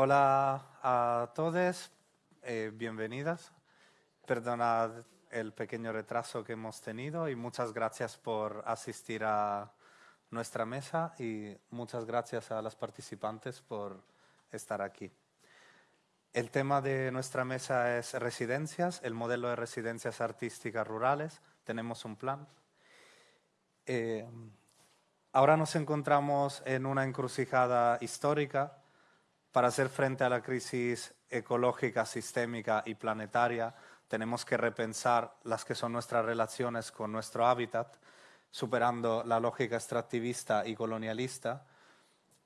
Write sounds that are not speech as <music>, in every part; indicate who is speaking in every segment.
Speaker 1: Hola a todos, eh, bienvenidas. Perdonad el pequeño retraso que hemos tenido y muchas gracias por asistir a nuestra mesa y muchas gracias a las participantes por estar aquí. El tema de nuestra mesa es residencias, el modelo de residencias artísticas rurales. Tenemos un plan. Eh, ahora nos encontramos en una encrucijada histórica para hacer frente a la crisis ecológica, sistémica y planetaria. Tenemos que repensar las que son nuestras relaciones con nuestro hábitat, superando la lógica extractivista y colonialista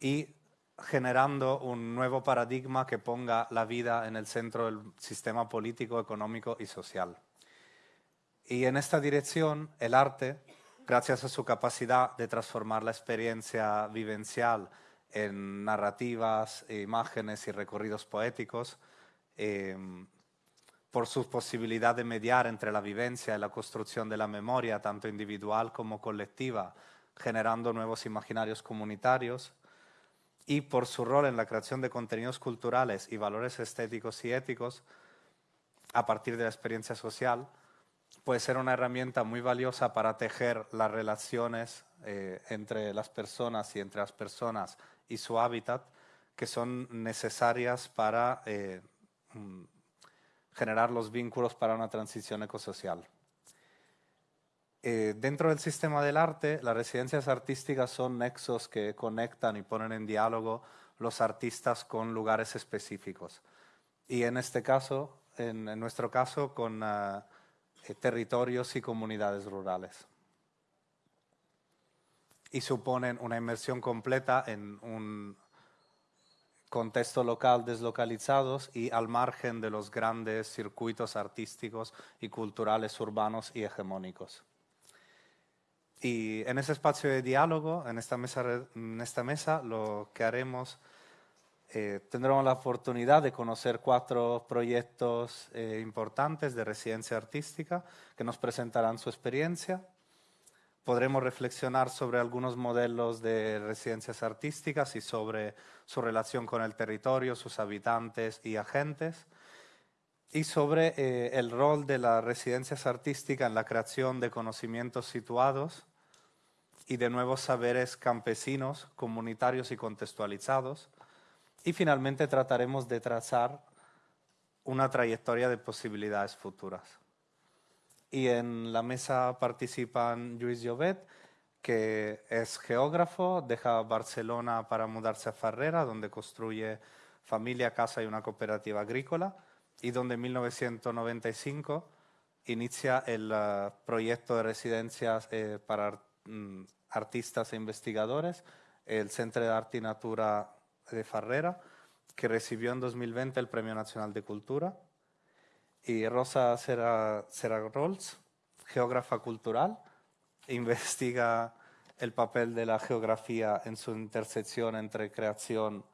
Speaker 1: y generando un nuevo paradigma que ponga la vida en el centro del sistema político, económico y social. Y en esta dirección, el arte, gracias a su capacidad de transformar la experiencia vivencial en narrativas, imágenes y recorridos poéticos, eh, por su posibilidad de mediar entre la vivencia y la construcción de la memoria, tanto individual como colectiva, generando nuevos imaginarios comunitarios, y por su rol en la creación de contenidos culturales y valores estéticos y éticos a partir de la experiencia social, puede ser una herramienta muy valiosa para tejer las relaciones eh, entre las personas y entre las personas y su hábitat, que son necesarias para eh, mm, generar los vínculos para una transición ecosocial. Eh, dentro del sistema del arte, las residencias artísticas son nexos que conectan y ponen en diálogo los artistas con lugares específicos. Y en este caso, en, nuestro caso, con ah, eh, territorios y comunidades rurales. Y suponen una inmersión completa en un contexto local deslocalizados y al margen de los grandes circuitos artísticos y culturales urbanos y hegemónicos. Y en ese espacio de diálogo, en esta mesa, en esta mesa lo que haremos, eh, tendremos la oportunidad de conocer cuatro proyectos eh, importantes de residencia artística que nos presentarán su experiencia podremos reflexionar sobre algunos modelos de residencias artísticas y sobre su relación con el territorio, sus habitantes y agentes, y sobre eh, el rol de las residencias artísticas en la creación de conocimientos situados y de nuevos saberes campesinos, comunitarios y contextualizados. Y finalmente trataremos de trazar una trayectoria de posibilidades futuras y en la mesa participan Luis Llobet, que es geógrafo, deja Barcelona para mudarse a Ferrera, donde construye familia, casa y una cooperativa agrícola, y donde en 1995 inicia el uh, proyecto de residencias eh, para mm, artistas e investigadores, el Centro de Arte y Natura de Ferrera, que recibió en 2020 el Premio Nacional de Cultura y Rosa Serra, Rolls, geógrafa cultural, <laughs> investiga el papel de la geografía en su intersección entre creación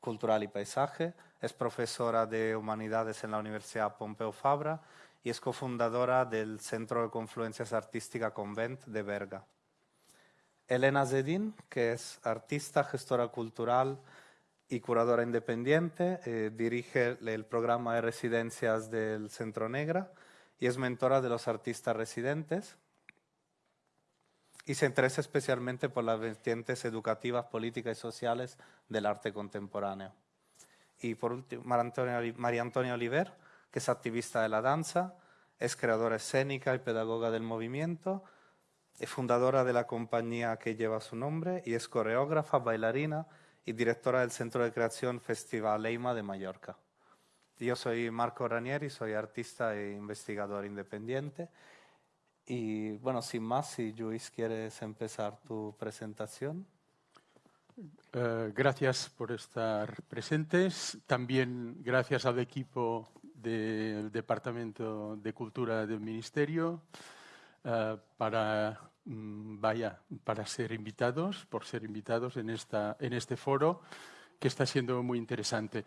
Speaker 1: cultural y paisaje, es profesora de humanidades en la Universidad Pompeu Fabra y es cofundadora del Centro de Confluencias Artística Convent de Berga. Elena Zedin, que es artista, gestora cultural, y curadora independiente, eh, dirige el programa de residencias del Centro Negra y es mentora de los artistas residentes y se interesa especialmente por las vertientes educativas, políticas y sociales del arte contemporáneo. Y por último, María Antonia Oliver, que es activista de la danza, es creadora escénica y pedagoga del movimiento, es fundadora de la compañía que lleva su nombre y es coreógrafa, bailarina y directora del Centro de Creación Festival Leima de Mallorca. Yo soy Marco Ranieri, soy artista e investigador independiente. Y bueno, sin más, si Luis quieres empezar tu presentación.
Speaker 2: Eh, gracias por estar presentes. También gracias al equipo del Departamento de Cultura del Ministerio uh, para vaya, para ser invitados, por ser invitados en, esta, en este foro que está siendo muy interesante.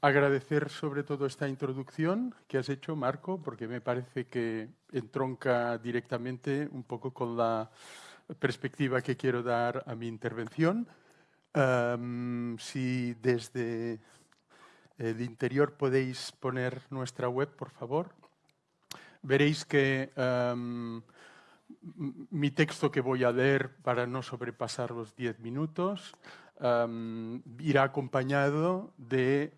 Speaker 2: agradecer sobre todo esta introducción que has hecho, Marco, porque me parece que entronca directamente un poco con la perspectiva que quiero dar a mi intervención. Si desde el interior podéis poner nuestra web, por favor. Veréis que mi texto que voy a leer para no sobrepasar los 10 minutos irá acompañado de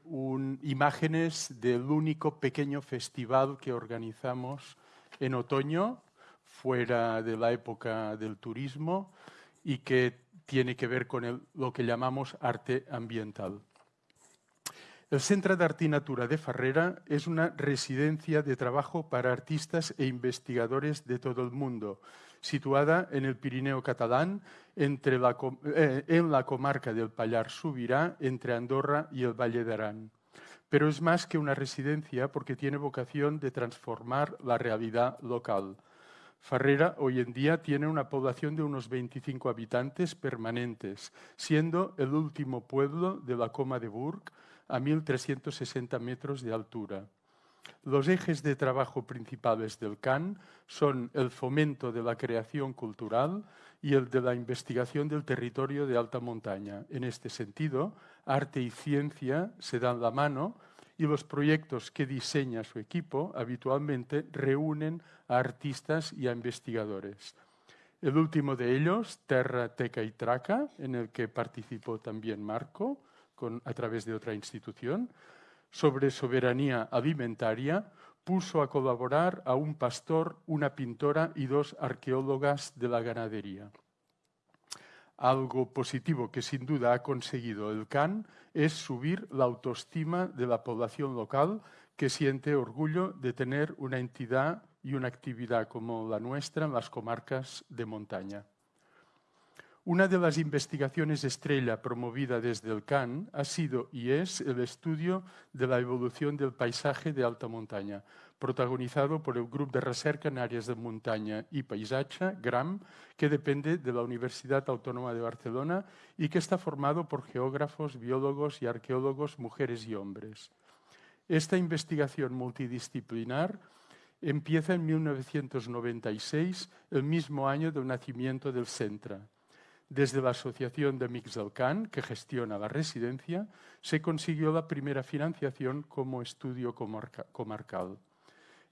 Speaker 2: imágenes del único pequeño festival que organizamos en otoño, fuera de la época del turismo, y que tiene que ver con lo que llamamos arte ambiental. El Centro de Arte y Natura de Farrera es una residencia de trabajo para artistas e investigadores de todo el mundo, situada en el Pirineo catalán, eh, en la comarca del Pallar Subirá, entre Andorra y el Valle de Arán. Pero es más que una residencia porque tiene vocación de transformar la realidad local. Farrera hoy en día tiene una población de unos 25 habitantes permanentes, siendo el último pueblo de la Coma de Burg a 1.360 metros de altura. Los ejes de trabajo principales del CAN son el fomento de la creación cultural y el de la investigación del territorio de alta montaña. En este sentido, arte y ciencia se dan la mano y los proyectos que diseña su equipo habitualmente reúnen a artistas y a investigadores. El último de ellos, Terra, Teca y Traca, en el que participó también Marco con, a través de otra institución, sobre soberanía alimentaria, puso a colaborar a un pastor, una pintora y dos arqueólogas de la ganadería. Algo positivo que sin duda ha conseguido el CAN es subir la autoestima de la población local que siente orgullo de tener una entidad y una actividad como la nuestra en las comarcas de montaña. Una de las investigaciones estrella promovida desde el CAN ha sido y es el estudio de la evolución del paisaje de alta montaña, protagonizado por el Grupo de Recerca en Áreas de Montaña y Paisaje, GRAM, que depende de la Universidad Autónoma de Barcelona y que está formado por geógrafos, biólogos y arqueólogos, mujeres y hombres. Esta investigación multidisciplinar empieza en 1996, el mismo año del nacimiento del Centra. Desde la Asociación de Can, que gestiona la residencia, se consiguió la primera financiación como estudio comarcal.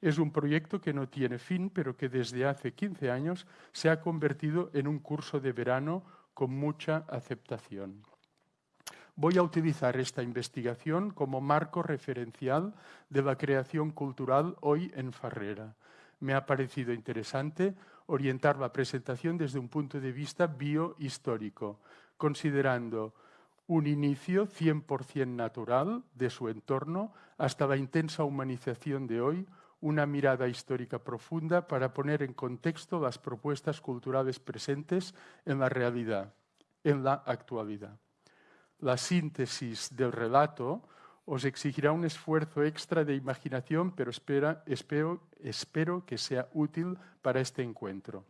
Speaker 2: Es un proyecto que no tiene fin, pero que desde hace 15 años se ha convertido en un curso de verano con mucha aceptación. Voy a utilizar esta investigación como marco referencial de la creación cultural hoy en Farrera. Me ha parecido interesante orientar la presentación desde un punto de vista biohistórico, considerando un inicio 100% natural de su entorno hasta la intensa humanización de hoy, una mirada histórica profunda para poner en contexto las propuestas culturales presentes en la realidad, en la actualidad. La síntesis del relato os exigirá un esfuerzo extra de imaginación, pero espera, espero, espero que sea útil para este encuentro.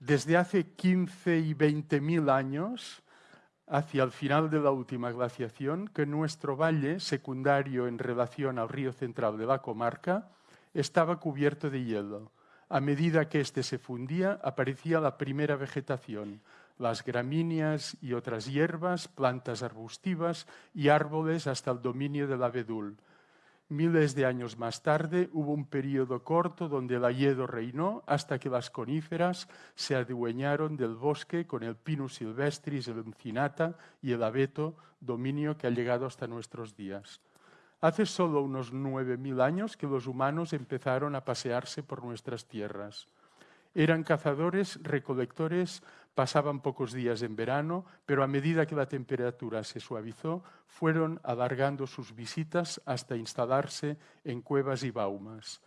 Speaker 2: Desde hace 15 y 20 mil años, hacia el final de la última glaciación que nuestro valle, secundario en relación al río central de la comarca, estaba cubierto de hielo. A medida que éste se fundía, aparecía la primera vegetación, las gramíneas y otras hierbas, plantas arbustivas y árboles hasta el dominio del abedul. Miles de años más tarde hubo un periodo corto donde el ayedo reinó hasta que las coníferas se adueñaron del bosque con el pinus silvestris, el encinata y el abeto, dominio que ha llegado hasta nuestros días. Hace solo unos 9.000 años que los humanos empezaron a pasearse por nuestras tierras. Eran cazadores, recolectores, pasaban pocos días en verano, pero a medida que la temperatura se suavizó, fueron alargando sus visitas hasta instalarse en cuevas y baumas.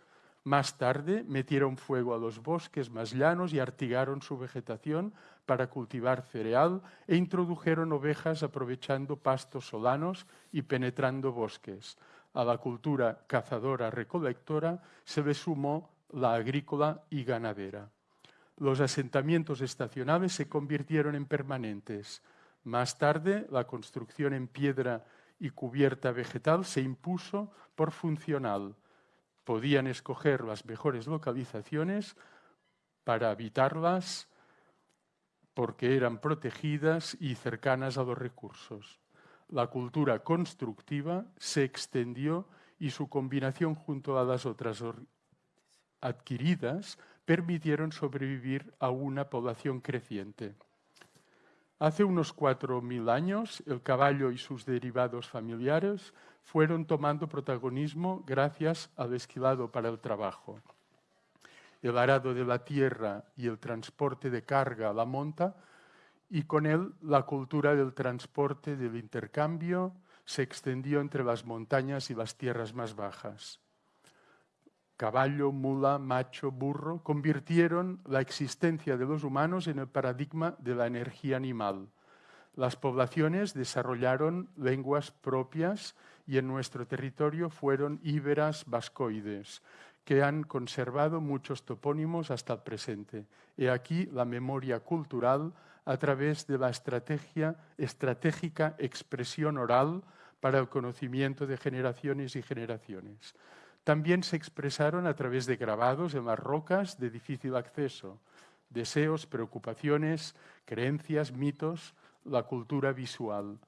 Speaker 2: Más tarde metieron fuego a los bosques más llanos y artigaron su vegetación para cultivar cereal e introdujeron ovejas aprovechando pastos solanos y penetrando bosques. A la cultura cazadora-recolectora se le sumó la agrícola y ganadera los asentamientos estacionales se convirtieron en permanentes. Más tarde, la construcción en piedra y cubierta vegetal se impuso por funcional. Podían escoger las mejores localizaciones para habitarlas porque eran protegidas y cercanas a los recursos. La cultura constructiva se extendió y su combinación junto a las otras adquiridas permitieron sobrevivir a una población creciente. Hace unos 4.000 años, el caballo y sus derivados familiares fueron tomando protagonismo gracias al esquilado para el trabajo. El arado de la tierra y el transporte de carga a la monta, y con él la cultura del transporte, del intercambio, se extendió entre las montañas y las tierras más bajas caballo, mula, macho, burro, convirtieron la existencia de los humanos en el paradigma de la energía animal. Las poblaciones desarrollaron lenguas propias y en nuestro territorio fueron íberas vascoides, que han conservado muchos topónimos hasta el presente. He aquí la memoria cultural a través de la estrategia, estratégica expresión oral para el conocimiento de generaciones y generaciones. También se expresaron a través de grabados en las rocas de difícil acceso, deseos, preocupaciones, creencias, mitos, la cultura visual.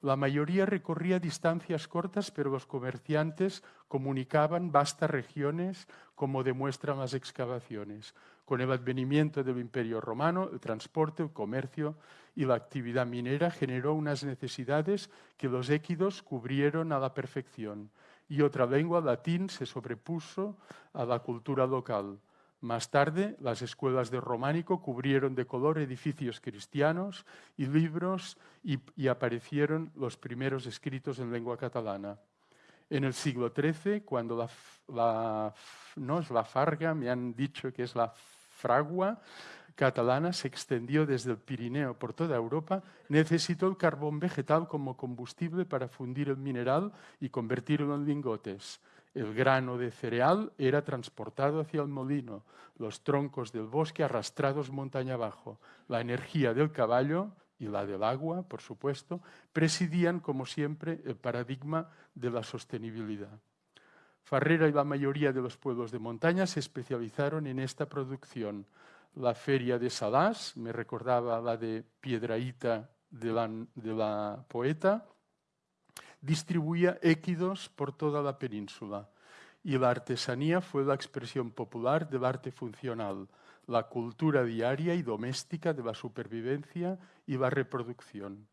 Speaker 2: La mayoría recorría distancias cortas, pero los comerciantes comunicaban vastas regiones, como demuestran las excavaciones. Con el advenimiento del Imperio Romano, el transporte, el comercio y la actividad minera generó unas necesidades que los équidos cubrieron a la perfección y otra lengua, latín, se sobrepuso a la cultura local. Más tarde, las escuelas de románico cubrieron de color edificios cristianos y libros y, aparecieron los primeros escritos en lengua catalana. En el siglo XIII, cuando la, no es la farga, me han dicho que es la fragua, catalana se extendió desde el Pirineo por toda Europa, necesitó el carbón vegetal como combustible para fundir el mineral y convertirlo en lingotes. El grano de cereal era transportado hacia el molino, los troncos del bosque arrastrados montaña abajo. La energía del caballo y la del agua, por supuesto, presidían, como siempre, el paradigma de la sostenibilidad. Farrera y la mayoría de los pueblos de montaña se especializaron en esta producción la feria de Salás, me recordaba la de Piedraíta de la, de la poeta, distribuía équidos por toda la península y la artesanía fue la expresión popular del arte funcional, la cultura diaria y doméstica de la supervivencia y la reproducción.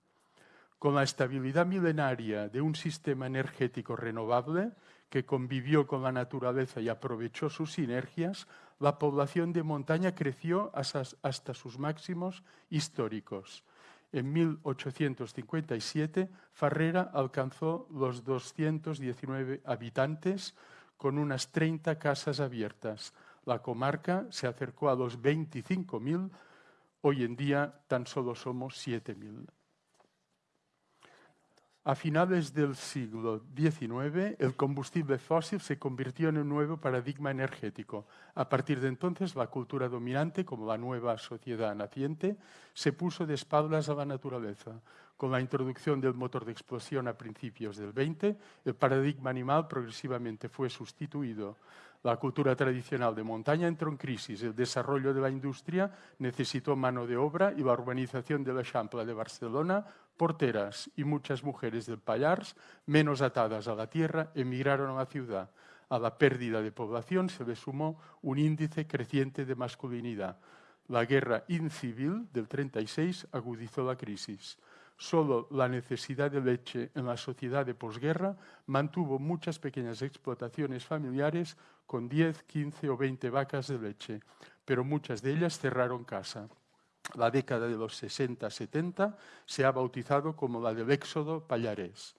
Speaker 2: Con la estabilidad milenaria de un sistema energético renovable que convivió con la naturaleza y aprovechó sus sinergias, la población de montaña creció hasta, sus máximos históricos. En 1857, Farrera alcanzó los 219 habitantes con unas 30 casas abiertas. La comarca se acercó a los 25.000, hoy en día tan solo somos 7.000. A finales del siglo XIX, el combustible fósil se convirtió en un nuevo paradigma energético. A partir de entonces, la cultura dominante, como la nueva sociedad naciente, se puso de espaldas a la naturaleza. Con la introducción del motor de explosión a principios del XX, el paradigma animal progresivamente fue sustituido. La cultura tradicional de montaña entró en crisis. El desarrollo de la industria necesitó mano de obra y la urbanización de la Champla de Barcelona porteras y muchas mujeres del Pallars, menos atadas a la tierra, emigraron a la ciudad. A la pérdida de población se le sumó un índice creciente de masculinidad. La guerra incivil del 36 agudizó la crisis. Solo la necesidad de leche en la sociedad de posguerra mantuvo muchas pequeñas explotaciones familiares con 10, 15 o 20 vacas de leche, pero muchas de ellas cerraron casa la década de los 60-70 se ha bautizado como la del éxodo payarés.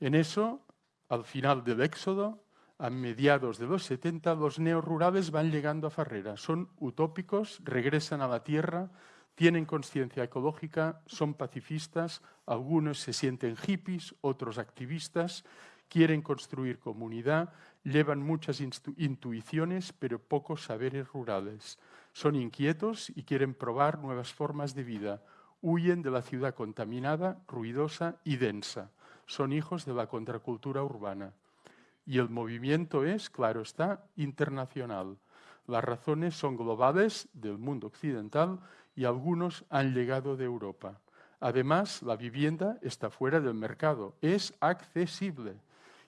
Speaker 2: En eso, al final del éxodo, a mediados de los 70, los neorurales van llegando a Farrera. Son utópicos, regresan a la tierra, tienen conciencia ecológica, son pacifistas, algunos se sienten hippies, otros activistas, quieren construir comunidad, llevan muchas intuiciones, pero pocos saberes rurales. Son inquietos y quieren probar nuevas formas de vida. Huyen de la ciudad contaminada, ruidosa y densa. Son hijos de la contracultura urbana. Y el movimiento es, claro está, internacional. Las razones son globales del mundo occidental y algunos han llegado de Europa. Además, la vivienda está fuera del mercado, es accesible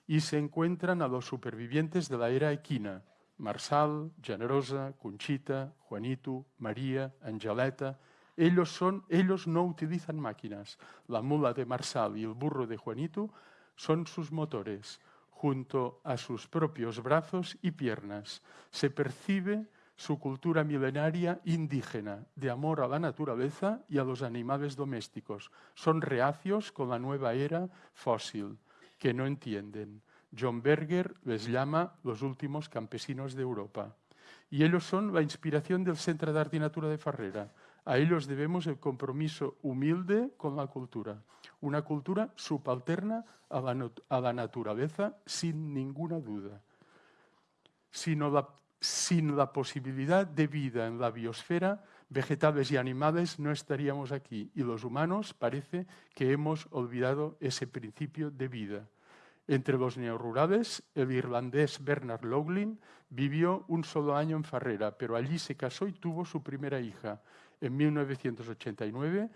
Speaker 2: y se encuentran a los supervivientes de la era equina, Marsal, Generosa, Conchita, Juanito, María, Angeleta. Ellos, son, ellos no utilizan máquinas. La mula de Marsal y el burro de Juanito son sus motores, junto a sus propios brazos y piernas. Se percibe su cultura milenaria indígena, de amor a la naturaleza y a los animales domésticos. Son reacios con la nueva era fósil, que no entienden. John Berger les llama los últimos campesinos de Europa. Y ellos son la inspiración del Centro de Arte y Natura de Farrera. A ellos debemos el compromiso humilde con la cultura. Una cultura subalterna a la, a la naturaleza, sin ninguna duda. Sino la sin la posibilidad de vida en la biosfera, vegetales y animales no estaríamos aquí y los humanos parece que hemos olvidado ese principio de vida. Entre los neorurales, el irlandés Bernard Loughlin vivió un solo año en Farrera, pero allí se casó y tuvo su primera hija. En 1989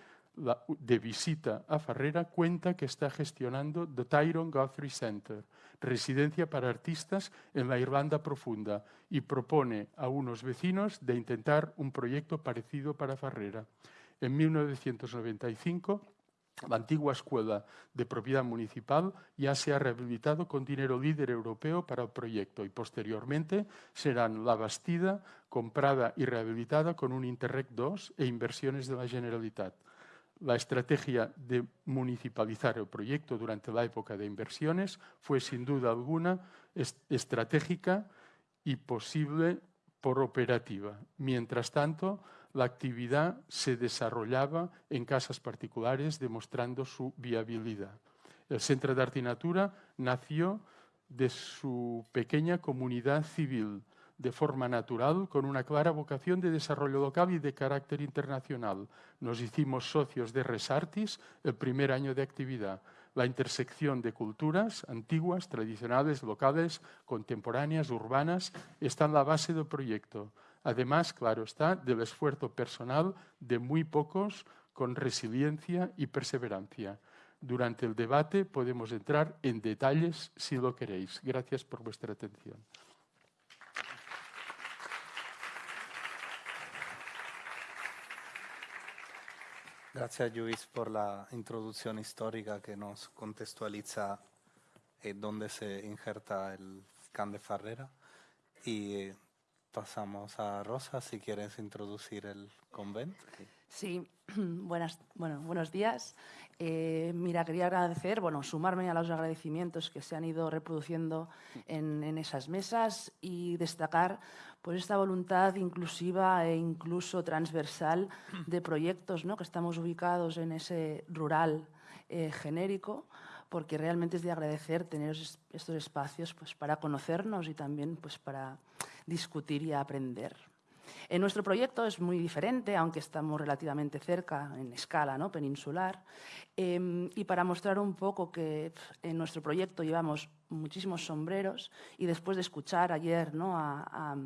Speaker 2: de visita a Farrera, cuenta que está gestionando The Tyrone Guthrie Center, residencia para artistas en la Irlanda profunda, y propone a unos vecinos de intentar un proyecto parecido para Farrera. En 1995, la antigua escuela de propiedad municipal ya se ha rehabilitado con dinero líder europeo para el proyecto y posteriormente serán la Bastida comprada y rehabilitada con un Interreg 2 e inversiones de la Generalitat la estrategia de municipalizar el proyecto durante la época de inversiones fue sin duda alguna estratégica y posible por operativa. Mientras tanto, la actividad se desarrollaba en casas particulares demostrando su viabilidad. El Centro de Arte y Natura nació de su pequeña comunidad civil, de forma natural, con una clara vocación de desarrollo local y de carácter internacional. Nos hicimos socios de Resartis el primer año de actividad. La intersección de culturas antiguas, tradicionales, locales, contemporáneas, urbanas, está en la base del proyecto. Además, claro está, del esfuerzo personal de muy pocos con resiliencia y perseverancia. Durante el debate podemos entrar en detalles si lo queréis. Gracias por vuestra atención.
Speaker 1: Gracias, Luis, por la introducción histórica que nos contextualiza eh, dónde se injerta el Can de Farrera. Y eh, pasamos a Rosa, si quieres introducir el convento.
Speaker 3: Sí, <clears throat> buenas, bueno, buenos días. Eh, mira, quería agradecer, bueno, sumarme a los agradecimientos que se han ido reproduciendo en, esas mesas y destacar pues esta voluntad inclusiva e incluso transversal de proyectos ¿no? que estamos ubicados en ese rural eh, genérico, porque realmente es de agradecer tener estos espacios pues, para conocernos y también pues, para discutir y aprender. En nuestro proyecto es muy diferente, aunque estamos relativamente cerca en escala ¿no? peninsular. Em, y para mostrar un poco que en nuestro proyecto llevamos muchísimos sombreros y después de escuchar ayer ¿no? a, a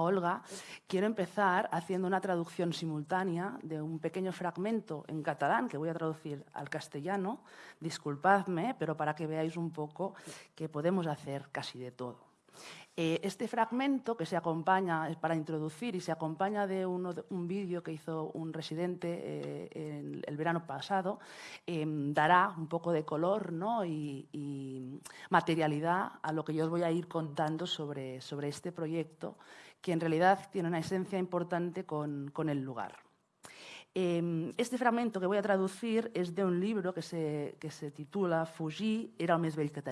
Speaker 3: Olga, quiero empezar haciendo una traducción simultánea de un pequeño fragmento en catalán que voy a traducir al castellano. Disculpadme, pero para que veáis un poco que podemos hacer casi de todo. Eh, este fragmento que se acompaña, para introducir, y se acompaña de, un vídeo que hizo un residente eh, el verano pasado, em, dará un poco de color ¿no? y, materialidad a lo que yo os voy a ir contando sobre, sobre este proyecto, que en realidad tiene una esencia importante con, con el lugar. Em, este fragmento que voy a traducir es de un libro que se, que se titula Fugir era el més vell que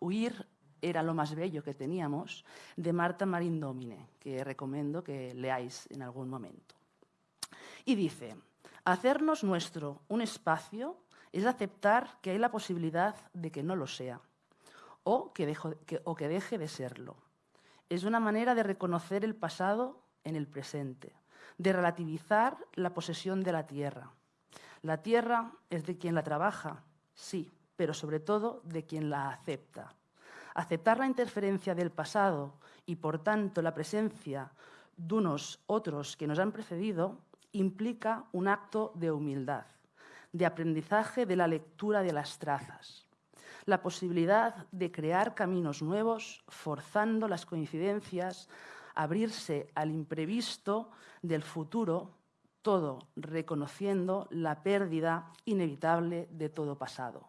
Speaker 3: Huir era lo más bello que teníamos, de Marta Marín Domine, que recomiendo que leáis en algún momento. Y dice, hacernos nuestro un espacio es aceptar que hay la posibilidad de que no lo sea o que, o que deje de serlo. Es una manera de reconocer el pasado en el presente, de relativizar la posesión de la tierra. La tierra es de quien la trabaja, sí, pero sobre todo de quien la acepta. Aceptar la interferencia del pasado y, por tanto, la presencia de unos otros que nos han precedido implica un acto de humildad, de aprendizaje de la lectura de las trazas, la posibilidad de crear caminos nuevos, forzando las coincidencias, abrirse al imprevisto del futuro, todo reconociendo la pérdida inevitable de todo pasado,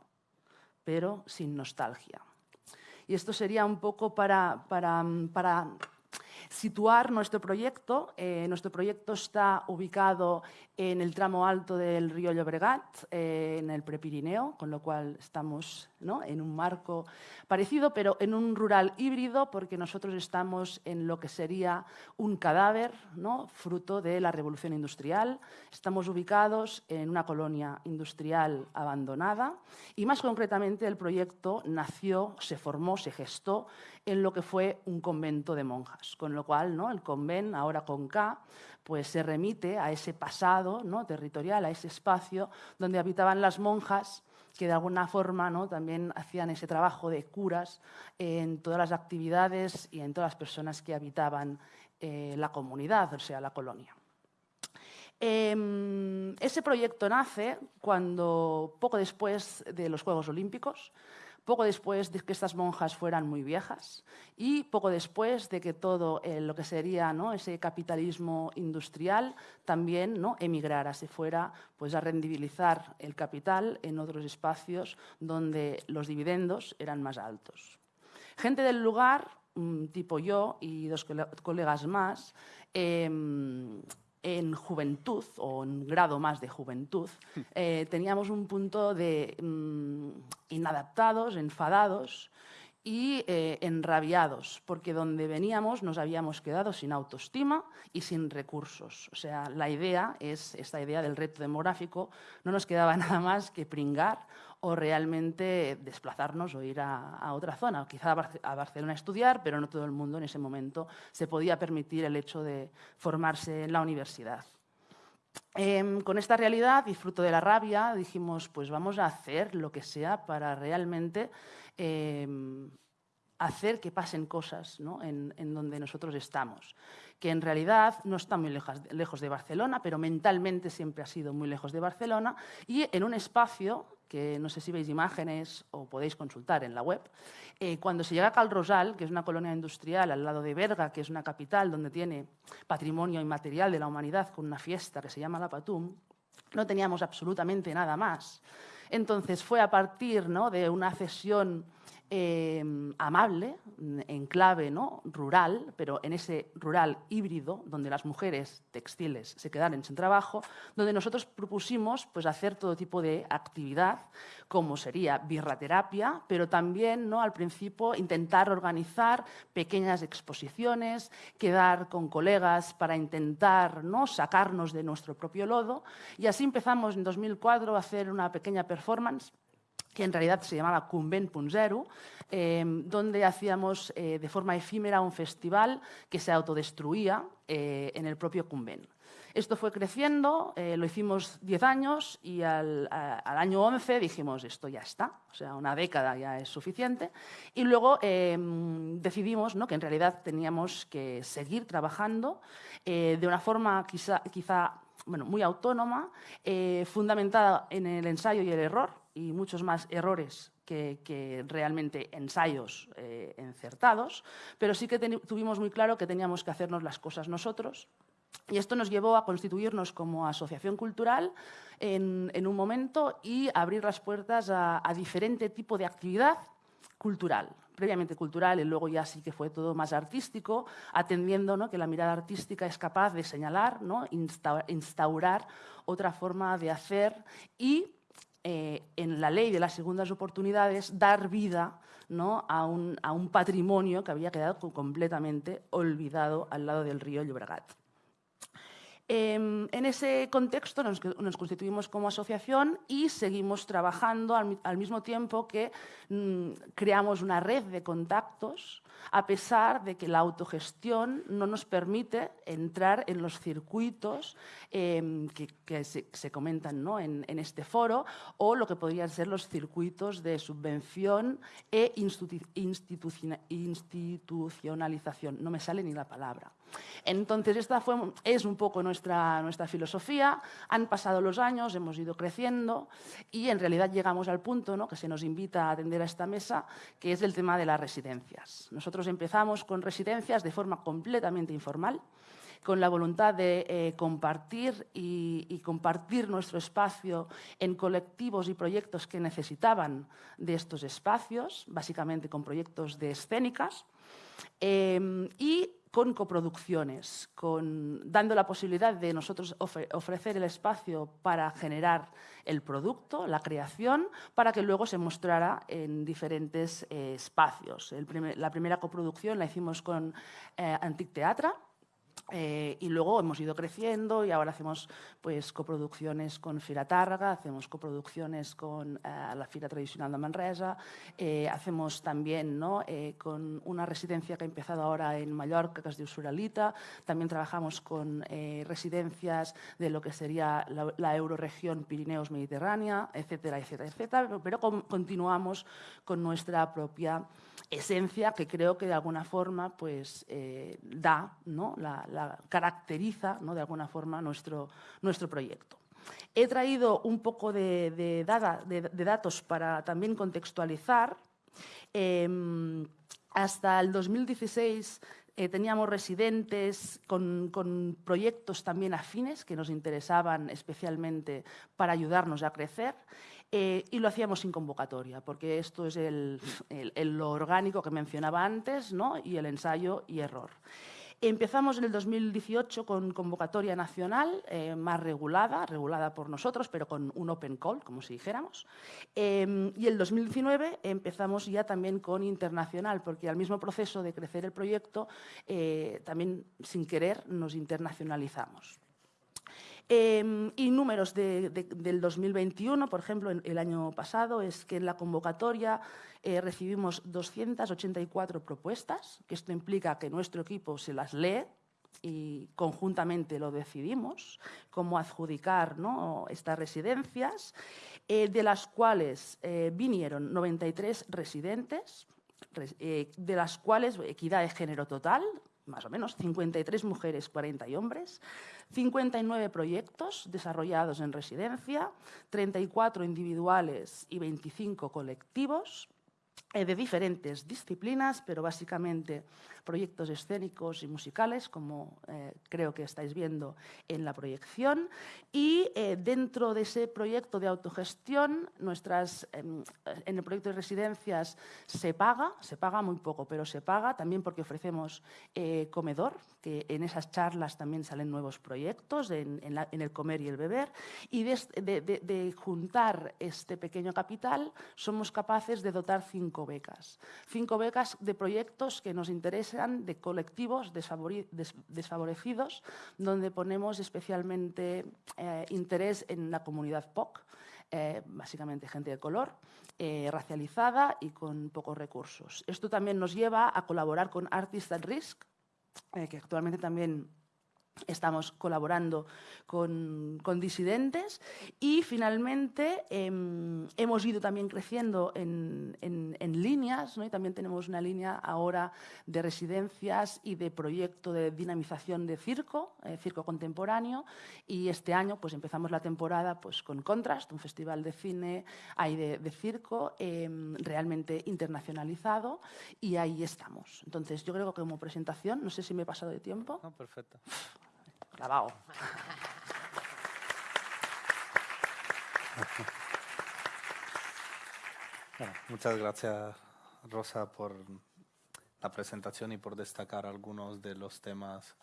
Speaker 3: pero sin nostalgia. Y esto sería un poco para, para, para situar nuestro proyecto. Eh, nuestro proyecto está ubicado en el tramo alto del río Llobregat, eh, en el Prepirineo, con lo cual estamos en un marco parecido, pero en un rural híbrido, porque nosotros estamos en lo que sería un cadáver, ¿no? fruto de la revolución industrial. Estamos ubicados en una colonia industrial abandonada y, más concretamente, el proyecto nació, se formó, se gestó en lo que fue un convento de monjas, con lo cual ¿no? el convent, ahora con K, pues se remite a ese pasado ¿no? territorial, a ese espacio donde habitaban las monjas que de alguna forma ¿no? también hacían ese trabajo de curas en todas las actividades y en todas las personas que habitaban eh, la comunidad, o sea, la colonia. Em, ese proyecto nace cuando, poco después de los Juegos Olímpicos, poco después de que estas monjas fueran muy viejas y poco después de que todo eh, lo que sería ese capitalismo industrial también ¿no? emigrara, se fuera pues, a rendibilizar el capital en otros espacios donde los dividendos eran más altos. Gente del lugar, tipo yo y dos colegas más, em, en juventud o en grado más de juventud, <laughs> eh, teníamos un punto de mm, inadaptados, enfadados y eh, enrabiados, porque donde veníamos nos habíamos quedado sin autoestima y sin recursos. O sea, la idea es, esta idea del reto demográfico, no nos quedaba <laughs> nada más que pringar o realmente desplazarnos o ir a, otra zona, quizá a Barcelona a estudiar, pero no todo el mundo en ese momento se podía permitir el hecho de formarse en la universidad. Em, con esta realidad y fruto de la rabia dijimos, pues vamos a hacer lo que sea para realmente em, hacer que pasen cosas en, donde nosotros estamos, que en realidad no está muy lejos de Barcelona, pero mentalmente siempre ha sido muy lejos de Barcelona, y en un espacio que no sé si veis imágenes o podéis consultar en la web, eh, cuando se llega a Cal Rosal, que es una colonia industrial al lado de Berga, que es una capital donde tiene patrimonio inmaterial de la humanidad con una fiesta que se llama la Patum, no teníamos absolutamente nada más. Entonces fue a partir ¿no? de una cesión Em, amable, en clave ¿no? rural, pero en ese rural híbrido, donde las mujeres textiles se quedaron sin trabajo, donde nosotros propusimos pues, hacer todo tipo de actividad, como sería birraterapia, pero también ¿no? al principio intentar organizar pequeñas exposiciones, quedar con colegas para intentar ¿no? sacarnos de nuestro propio lodo. Y así empezamos en 2004 a hacer una pequeña performance que en realidad se llamaba Convent.0, eh, donde hacíamos eh, de forma efímera un festival que se autodestruía eh, en el propio Convent. Esto fue creciendo, lo hicimos 10 años y al, año 11 dijimos, esto ya está, o sea, una década ya es suficiente. Y luego decidimos ¿no? que en realidad teníamos que seguir trabajando de una forma quizá, quizá bueno, muy autónoma, fundamentada en el ensayo y el error, y muchos más errores que, realmente ensayos eh, encertados, pero sí que tuvimos muy claro que teníamos que hacernos las cosas nosotros. Y esto nos llevó a constituirnos como asociación cultural en, un momento y abrir las puertas a, diferente tipo de actividad cultural, previamente cultural y luego ya sí que fue todo más artístico, atendiendo ¿no? que la mirada artística es capaz de señalar, ¿no? instaurar otra forma de hacer y eh, en la ley de las segundas oportunidades dar vida ¿no? a, un, a, un, patrimonio que había quedado completamente olvidado al lado del río Llobregat. Em, en ese contexto nos, constituimos como asociación y seguimos trabajando al, mismo tiempo que mm, creamos una red de contactos a pesar de que la autogestión no nos permite entrar en los circuitos em, que, se, comentan ¿no? en, este foro o lo que podrían ser los circuitos de subvención e institucionalización. No me sale ni la palabra. Entonces, esta fue, es un poco nuestra, nuestra filosofía. Han pasado los años, hemos ido creciendo y en realidad llegamos al punto ¿no? que se nos invita a atender a esta mesa, que es el tema de las residencias. Empezamos con residencias de forma completamente informal, con la voluntad de eh, compartir y, compartir nuestro espacio en colectivos y proyectos que necesitaban de estos espacios, básicamente con proyectos de escénicas. Eh, y con coproducciones, con, dando la posibilidad de nosotros ofrecer el espacio para generar el producto, la creación, para que luego se mostrara en diferentes eh, espacios. la primera coproducción la hicimos con eh, Antic Teatra, eh, y luego hemos ido creciendo y ahora hacemos pues, coproducciones con Fira Tárraga, hacemos coproducciones con eh, la Fira Tradicional de Manresa, eh, hacemos también ¿no? con una residencia que ha empezado ahora en Mallorca, que es de Usuralita, también trabajamos con residencias de lo que sería la, la euroregión Pirineos-Mediterránea, etcétera, etcétera, etcétera, pero continuamos con nuestra propia esencia que creo que de alguna forma pues, eh, da, ¿no? la, caracteriza de alguna forma nuestro, proyecto. He traído un poco de, datos para también contextualizar. Em, hasta el 2016 eh, teníamos residentes con, con, proyectos también afines que nos interesaban especialmente para ayudarnos a crecer. Eh, y lo hacíamos sin convocatoria, porque esto es el, lo orgánico que mencionaba antes ¿no? y el ensayo y error. Empezamos en el 2018 con convocatoria nacional eh, más regulada, regulada por nosotros, pero con un open call, como si dijéramos. Eh, y el 2019 empezamos ya también con internacional, porque al mismo proceso de crecer el proyecto, también sin querer nos internacionalizamos. Em, y números del 2021, por ejemplo, el año pasado, es que en la convocatoria eh, recibimos 284 propuestas, que esto implica que nuestro equipo se las lee y conjuntamente lo decidimos, cómo adjudicar estas residencias, eh, de las cuales eh, vinieron 93 residentes, de las cuales equidad de género total, más o menos, 53 mujeres, 40 hombres, 59 proyectos desarrollados en residencia, 34 individuales y 25 colectivos, de diferentes disciplinas, pero básicamente proyectos escénicos y musicales, como eh, creo que estáis viendo en la proyección. Y eh, dentro de ese proyecto de autogestión, nuestras, em, en el proyecto de residencias se paga, se paga muy poco, pero se paga también porque ofrecemos comedor, que en esas charlas también salen nuevos proyectos, en, el comer y el beber. Y de, de juntar este pequeño capital, somos capaces de dotar cinco becas. Cinco becas de proyectos que nos interesan, de colectivos desfavorecidos, donde ponemos especialmente eh, interés en la comunidad POC, eh, básicamente gente de color, eh, racializada y con pocos recursos. Esto también nos lleva a colaborar con Artists at Risk, que actualmente también Estamos colaborando con, disidentes y finalmente em, hemos ido también creciendo en, líneas y también tenemos una línea ahora de residencias y de proyecto de dinamización de circo, eh, circo contemporáneo y este año pues empezamos la temporada pues, con Contrast, un festival de cine hay de, circo em, realmente internacionalizado y ahí estamos. Entonces yo creo que como presentación, no sé si me he pasado de tiempo.
Speaker 1: No, perfecto. Muchas gracias, Rosa, por la presentación y por destacar algunos de los temas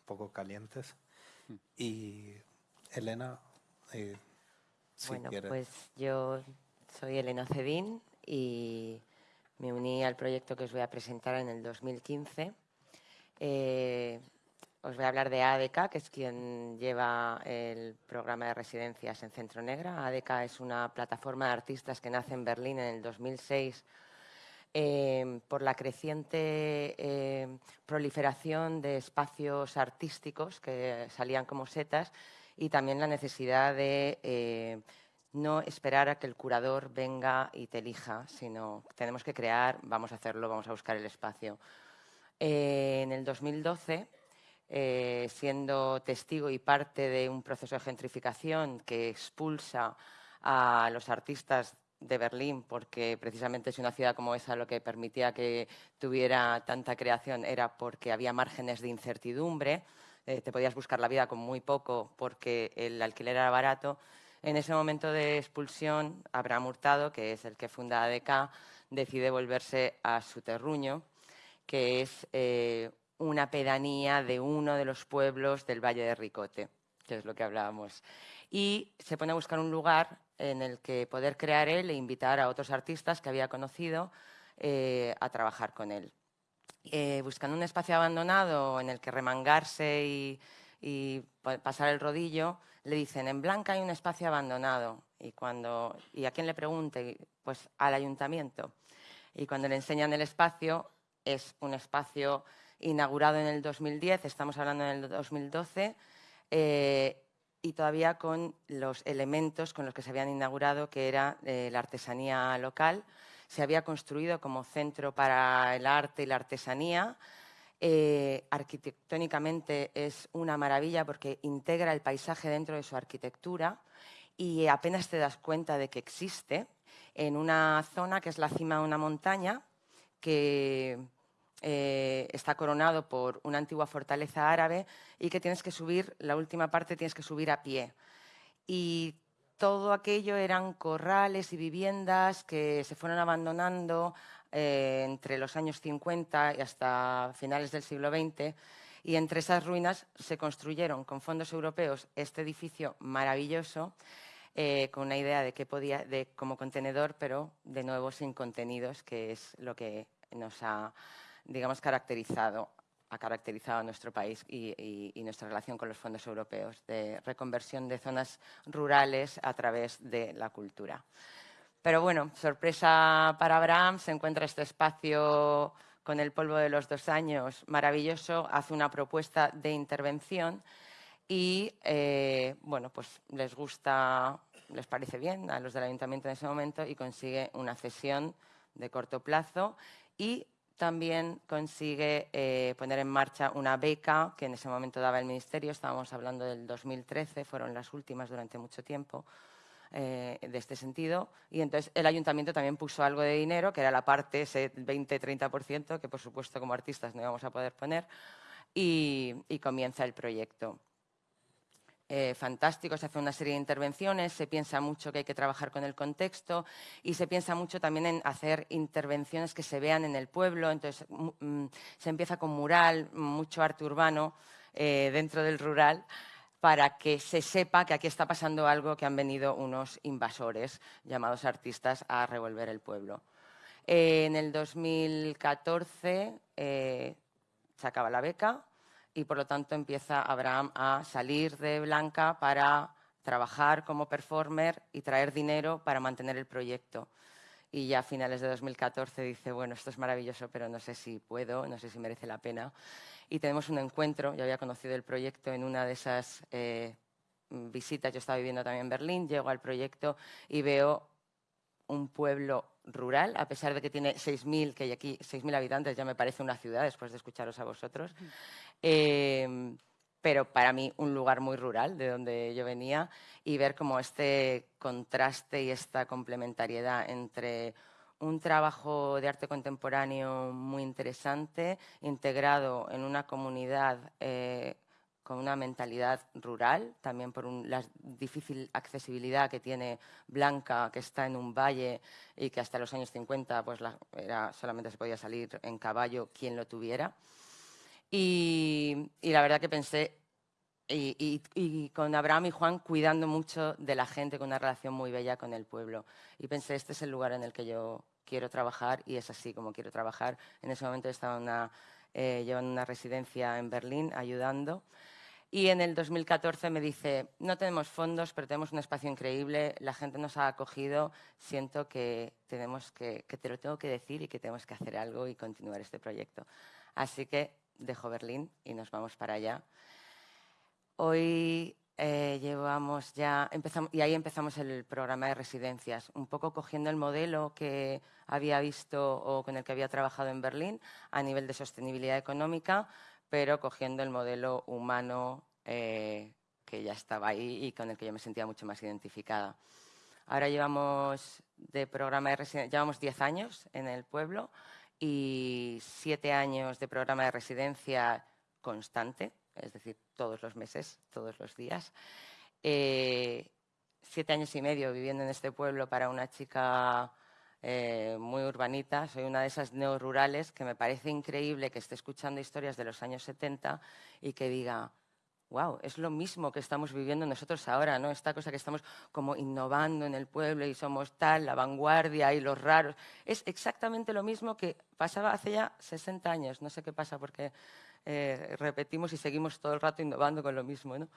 Speaker 1: un poco calientes. Mm. Y Elena, eh,
Speaker 4: bueno, pues yo soy Elena Cedín y me uní al proyecto que os voy a presentar en el 2015. Os voy a hablar de ADK, que es quien lleva el programa de residencias en Centro Negra. ADK es una plataforma de artistas que nace en Berlín en el 2006 eh, por la creciente eh, proliferación de espacios artísticos que salían como setas y también la necesidad de eh, no esperar a que el curador venga y te elija, sino tenemos que crear, vamos a hacerlo, vamos a buscar el espacio. en el 2012 eh, siendo testigo y parte de un proceso de gentrificación que expulsa a los artistas de Berlín, porque precisamente es una ciudad como esa lo que permitía que tuviera tanta creación era porque había márgenes de incertidumbre, eh, te podías buscar la vida con muy poco porque el alquiler era barato. En ese momento de expulsión, Abraham Hurtado, que es el que funda ADK, decide volverse a su terruño, que es eh, una pedanía de uno de los pueblos del Valle de Ricote, que es lo que hablábamos. Y se pone a buscar un lugar en el que poder crear él e invitar a otros artistas que había conocido eh, a trabajar con él. Eh, buscando un espacio abandonado en el que remangarse y, pasar el rodillo, le dicen, en Blanca hay un espacio abandonado. Y, cuando, ¿Y a quién le pregunte? Pues al ayuntamiento. Y cuando le enseñan el espacio, es un espacio inaugurado en el 2010, estamos hablando en el 2012, eh, y todavía con los elementos con los que se habían inaugurado, que era eh, la artesanía local. Se había construido como centro para el arte y la artesanía. Eh, arquitectónicamente es una maravilla porque integra el paisaje dentro de su arquitectura y apenas te das cuenta de que existe en una zona que es la cima de una montaña que eh, está coronado por una antigua fortaleza árabe y que tienes que subir, la última parte tienes que subir a pie. Y todo aquello eran corrales y viviendas que se fueron abandonando eh, entre los años 50 y hasta finales del siglo XX. Y entre esas ruinas se construyeron con fondos europeos este edificio maravilloso eh, con una idea de que podía, de, como contenedor, pero de nuevo sin contenidos, que es lo que nos ha digamos, caracterizado, ha caracterizado a nuestro país y, nuestra relación con los fondos europeos, de reconversión de zonas rurales a través de la cultura. Pero bueno, sorpresa para Abraham, se encuentra este espacio con el polvo de los dos años maravilloso, hace una propuesta de intervención y, eh, bueno, pues les gusta, les parece bien a los del ayuntamiento en ese momento y consigue una cesión de corto plazo y también consigue eh, poner en marcha una beca que en ese momento daba el Ministerio, estábamos hablando del 2013, fueron las últimas durante mucho tiempo eh, de este sentido, y entonces el Ayuntamiento también puso algo de dinero, que era la parte, ese 20-30%, que por supuesto como artistas no íbamos a poder poner, y comienza el proyecto. Eh, fantástico, se hace una serie de intervenciones, se piensa mucho que hay que trabajar con el contexto y se piensa mucho también en hacer intervenciones que se vean en el pueblo, entonces mm, se empieza con mural, mucho arte urbano eh, dentro del rural para que se sepa que aquí está pasando algo, que han venido unos invasores llamados artistas a revolver el pueblo. Eh, en el 2014 se acaba la beca, y por lo tanto empieza Abraham a salir de Blanca para trabajar como performer y traer dinero para mantener el proyecto. Y ya a finales de 2014 dice, bueno, esto es maravilloso, pero no sé si puedo, no sé si merece la pena. Y tenemos un encuentro, yo había conocido el proyecto en una de esas eh, visitas, yo estaba viviendo también en Berlín, llego al proyecto y veo un pueblo rural, a pesar de que tiene 6.000, que hay aquí 6.000 habitantes, ya me parece una ciudad después de escucharos a vosotros. Em, pero para mí un lugar muy rural de donde yo venía y ver como este contraste y esta complementariedad entre un trabajo de arte contemporáneo muy interesante, integrado en una comunidad eh, con una mentalidad rural, también por la difícil accesibilidad que tiene Blanca, que está en un valle y que hasta los años 50 pues era, solamente se podía salir en caballo quien lo tuviera. Y, la verdad que pensé, y, y, con Abraham y Juan cuidando mucho de la gente, con una relación muy bella con el pueblo. Y pensé, este es el lugar en el que yo quiero trabajar y es así como quiero trabajar. En ese momento estaba una eh, llevan una residencia en Berlín ayudando. Y en el 2014 me dice, no tenemos fondos, pero tenemos un espacio increíble, la gente nos ha acogido, siento que, tenemos que, que te lo tengo que decir y que tenemos que hacer algo y continuar este proyecto. Así que dejo Berlín y nos vamos para allá. Hoy eh, llevamos ya, empezamos, y ahí empezamos el programa de residencias, un poco cogiendo el modelo que había visto o con el que había trabajado en Berlín a nivel de sostenibilidad económica, pero cogiendo el modelo humano eh, que ya estaba ahí y con el que yo me sentía mucho más identificada. Ahora llevamos de programa de llevamos 10 años en el pueblo y 7 años de programa de residencia constante, es decir, todos los meses, todos los días. Eh, siete años y medio viviendo en este pueblo para una chica eh, muy urbanita, soy una de esas neorurales que me parece increíble que esté escuchando historias de los años 70 y que diga, wow, es lo mismo que estamos viviendo nosotros ahora, ¿no? Esta cosa que estamos como innovando en el pueblo y somos tal, la vanguardia y los raros. Es exactamente lo mismo que pasaba hace ya 60 años. No sé qué pasa porque eh, repetimos y seguimos todo el rato innovando con lo mismo, ¿no?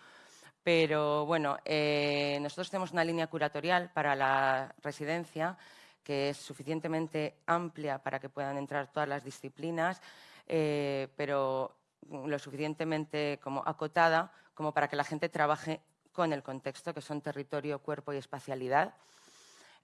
Speaker 4: Pero bueno, eh, nosotros tenemos una línea curatorial para la residencia que es suficientemente amplia para que puedan entrar todas las disciplinas, eh, pero lo suficientemente como acotada como para que la gente trabaje con el contexto, que son territorio, cuerpo y espacialidad.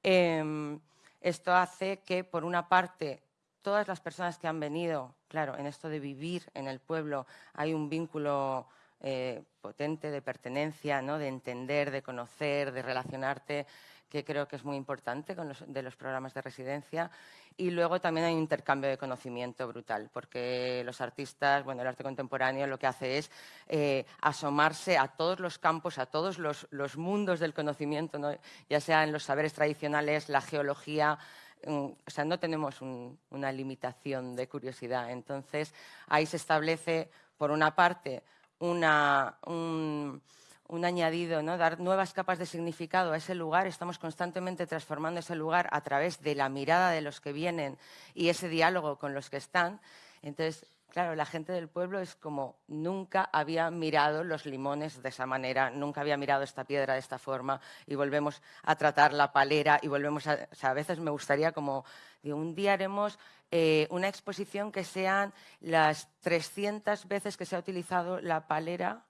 Speaker 4: Em, esto hace que, por una parte, todas las personas que han venido, claro, en esto de vivir en el pueblo, hay un vínculo eh, potente de pertenencia, ¿no? de entender, de conocer, de relacionarte que creo que es muy importante de los programas de residencia. Y luego también hay un intercambio de conocimiento brutal, porque los artistas, bueno, el arte contemporáneo lo que hace es eh, asomarse a todos los campos, a todos los, mundos del conocimiento, ¿no? ya sea en los saberes tradicionales, la geología, mm, o sea, no tenemos un, una limitación de curiosidad. Entonces, ahí se establece, por una parte, una, un, un añadido, ¿no? dar nuevas capas de significado a ese lugar. Estamos constantemente transformando ese lugar a través de la mirada de los que vienen y ese diálogo con los que están. Entonces, claro, la gente del pueblo es como nunca había mirado los limones de esa manera, nunca había mirado esta piedra de esta forma y volvemos a tratar la palera y volvemos a... O sea, a veces me gustaría como, digo, un día haremos eh, una exposición que sean las 300 veces que se ha utilizado la palera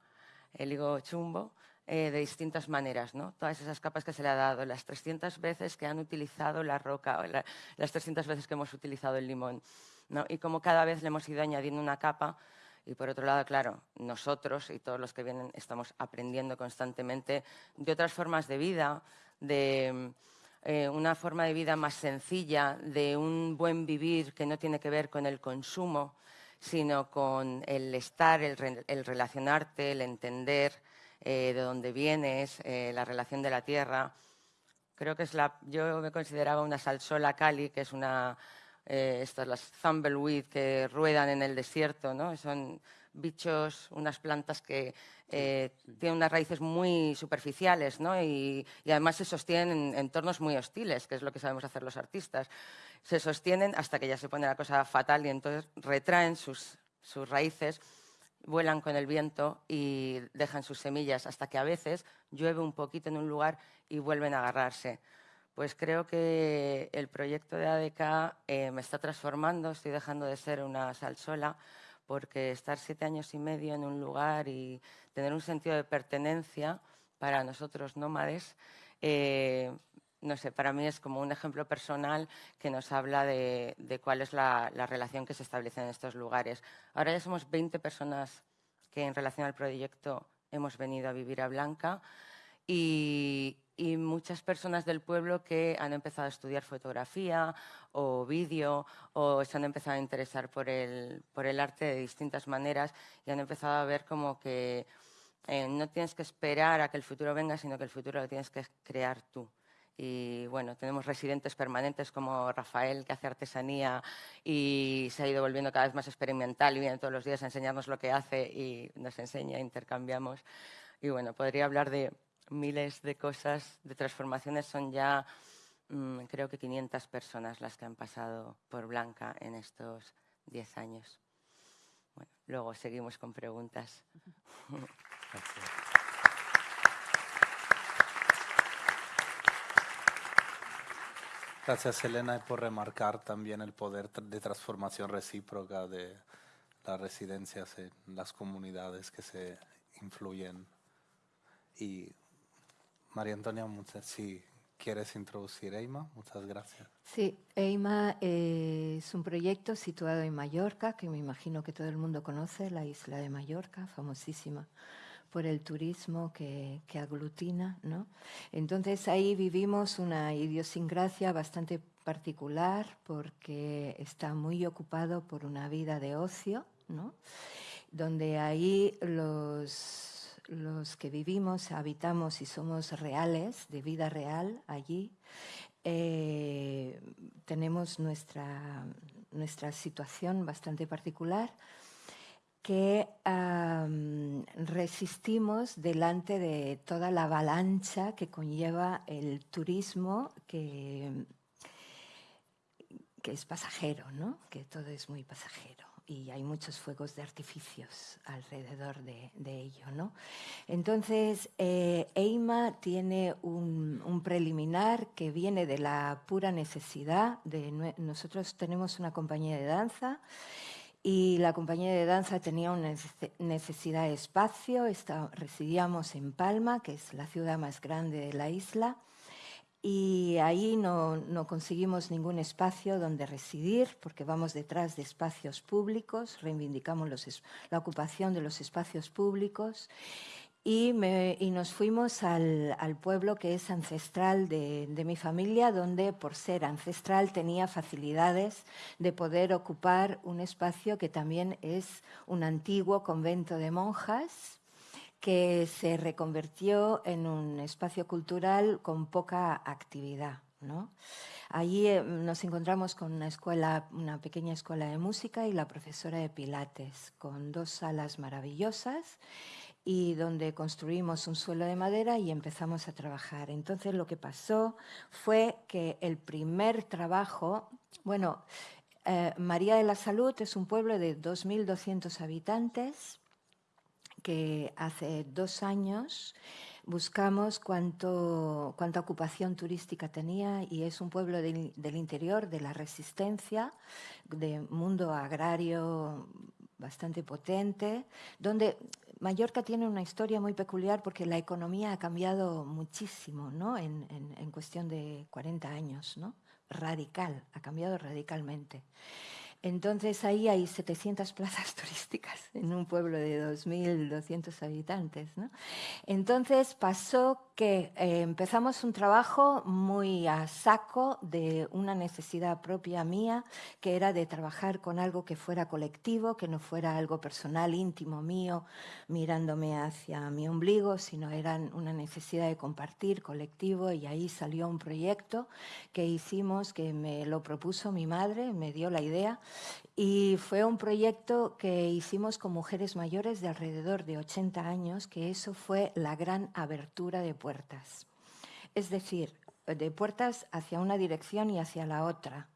Speaker 4: el higo chumbo, eh, de distintas maneras, ¿no? Todas esas capas que se le ha dado, las 300 veces que han utilizado la roca, las 300 veces que hemos utilizado el limón, ¿no? Y como cada vez le hemos ido añadiendo una capa y por otro lado, claro, nosotros y todos los que vienen estamos aprendiendo constantemente de otras formas de vida, de eh, una forma de vida más sencilla, de un buen vivir que no tiene que ver con el consumo, sino con el estar, el, relacionarte, el entender eh, de dónde vienes, eh, la relación de la tierra. Creo que es la, yo me consideraba una salsola cali, que es una, eh, estas las thumbleweed que ruedan en el desierto, ¿no? Son bichos, unas plantas que tienen unas raíces muy superficiales ¿no? y, además se sostienen en entornos muy hostiles, que es lo que sabemos hacer los artistas se sostienen hasta que ya se pone la cosa fatal y entonces retraen sus, sus raíces, vuelan con el viento y dejan sus semillas hasta que a veces llueve un poquito en un lugar y vuelven a agarrarse. Pues creo que el proyecto de ADK eh, me está transformando, estoy dejando de ser una salsola, porque estar siete años y medio en un lugar y tener un sentido de pertenencia para nosotros nómades eh, no sé, para mí es como un ejemplo personal que nos habla de, cuál es la, relación que se establece en estos lugares. Ahora ya somos 20 personas que en relación al proyecto hemos venido a vivir a Blanca y, muchas personas del pueblo que han empezado a estudiar fotografía o vídeo o se han empezado a interesar por el, por el arte de distintas maneras y han empezado a ver como que eh, no tienes que esperar a que el futuro venga, sino que el futuro lo tienes que crear tú. Y bueno, tenemos residentes permanentes como Rafael, que hace artesanía y se ha ido volviendo cada vez más experimental y viene todos los días a enseñarnos lo que hace y nos enseña, intercambiamos. Y bueno, podría hablar de miles de cosas, de transformaciones. Son ya, mm, creo que 500 personas las que han pasado por Blanca en estos 10 años. Bueno, luego seguimos con preguntas.
Speaker 1: Gracias, Elena, por remarcar también el poder de transformación recíproca de las residencias en las comunidades que se influyen. Y María Antonia, si quieres introducir EIMA, muchas gracias.
Speaker 5: Sí, EIMA es un proyecto situado en Mallorca, que me imagino que todo el mundo conoce, la isla de Mallorca, famosísima por el turismo que, aglutina. ¿no? Entonces ahí vivimos una idiosincrasia bastante particular porque está muy ocupado por una vida de ocio, ¿no? donde ahí los, los que vivimos, habitamos y somos reales, de vida real allí, eh, tenemos nuestra, nuestra situación bastante particular que resistimos delante de toda la avalancha que conlleva el turismo que, que es pasajero, ¿no? que todo es muy pasajero y hay muchos fuegos de artificios alrededor de, ello. ¿no? Entonces, eh, EIMA tiene un, preliminar que viene de la pura necesidad. De, nosotros tenemos una compañía de danza y la compañía de danza tenía una necesidad de espacio. residíamos en Palma, que es la ciudad más grande de la isla, y ahí no, conseguimos ningún espacio donde residir porque vamos detrás de espacios públicos, reivindicamos la ocupación de los espacios públicos y, nos fuimos al, pueblo que es ancestral de, mi familia, donde por ser ancestral tenía facilidades de poder ocupar un espacio que también es un antiguo convento de monjas que se reconvirtió en un espacio cultural con poca actividad. Allí eh, nos encontramos con una escuela, una pequeña escuela de música y la profesora de Pilates, con dos salas maravillosas y donde construimos un suelo de madera y empezamos a trabajar. Entonces lo que pasó fue que el primer trabajo, bueno, eh, María de la Salud es un pueblo de 2.200 habitantes que hace dos años buscamos cuánto, cuánta ocupación turística tenía y es un pueblo del interior, de la resistencia, de mundo agrario bastante potente, donde Mallorca tiene una historia muy peculiar porque la economía ha cambiado muchísimo ¿no? en, en, cuestión de 40 años, ¿no? radical, ha cambiado radicalmente. Entonces ahí hay 700 <laughs> plazas turísticas en un pueblo de 2.200 habitantes. ¿no? Entonces pasó que eh, empezamos un trabajo muy a saco de una necesidad propia mía, que era de trabajar con algo que fuera colectivo, que no fuera algo personal, íntimo mío, mirándome hacia mi ombligo, sino era una necesidad de compartir colectivo y ahí salió un proyecto que hicimos, que me lo propuso mi madre, me dio la idea y fue un proyecto que hicimos con mujeres mayores de alrededor de 80 años, que eso fue la gran abertura de puertas. Es decir, de puertas hacia una dirección y hacia la otra.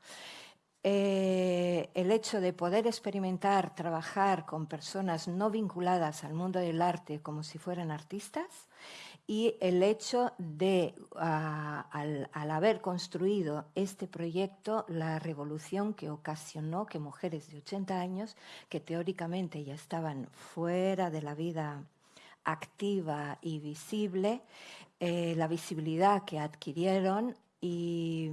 Speaker 5: Eh, el hecho de poder experimentar, trabajar con personas no vinculadas al mundo del arte como si fueran artistas y el hecho de, ah, al, haber construido este proyecto, la revolución que ocasionó que mujeres de 80 años, que teóricamente ya estaban fuera de la vida activa y visible, eh, la visibilidad que adquirieron y,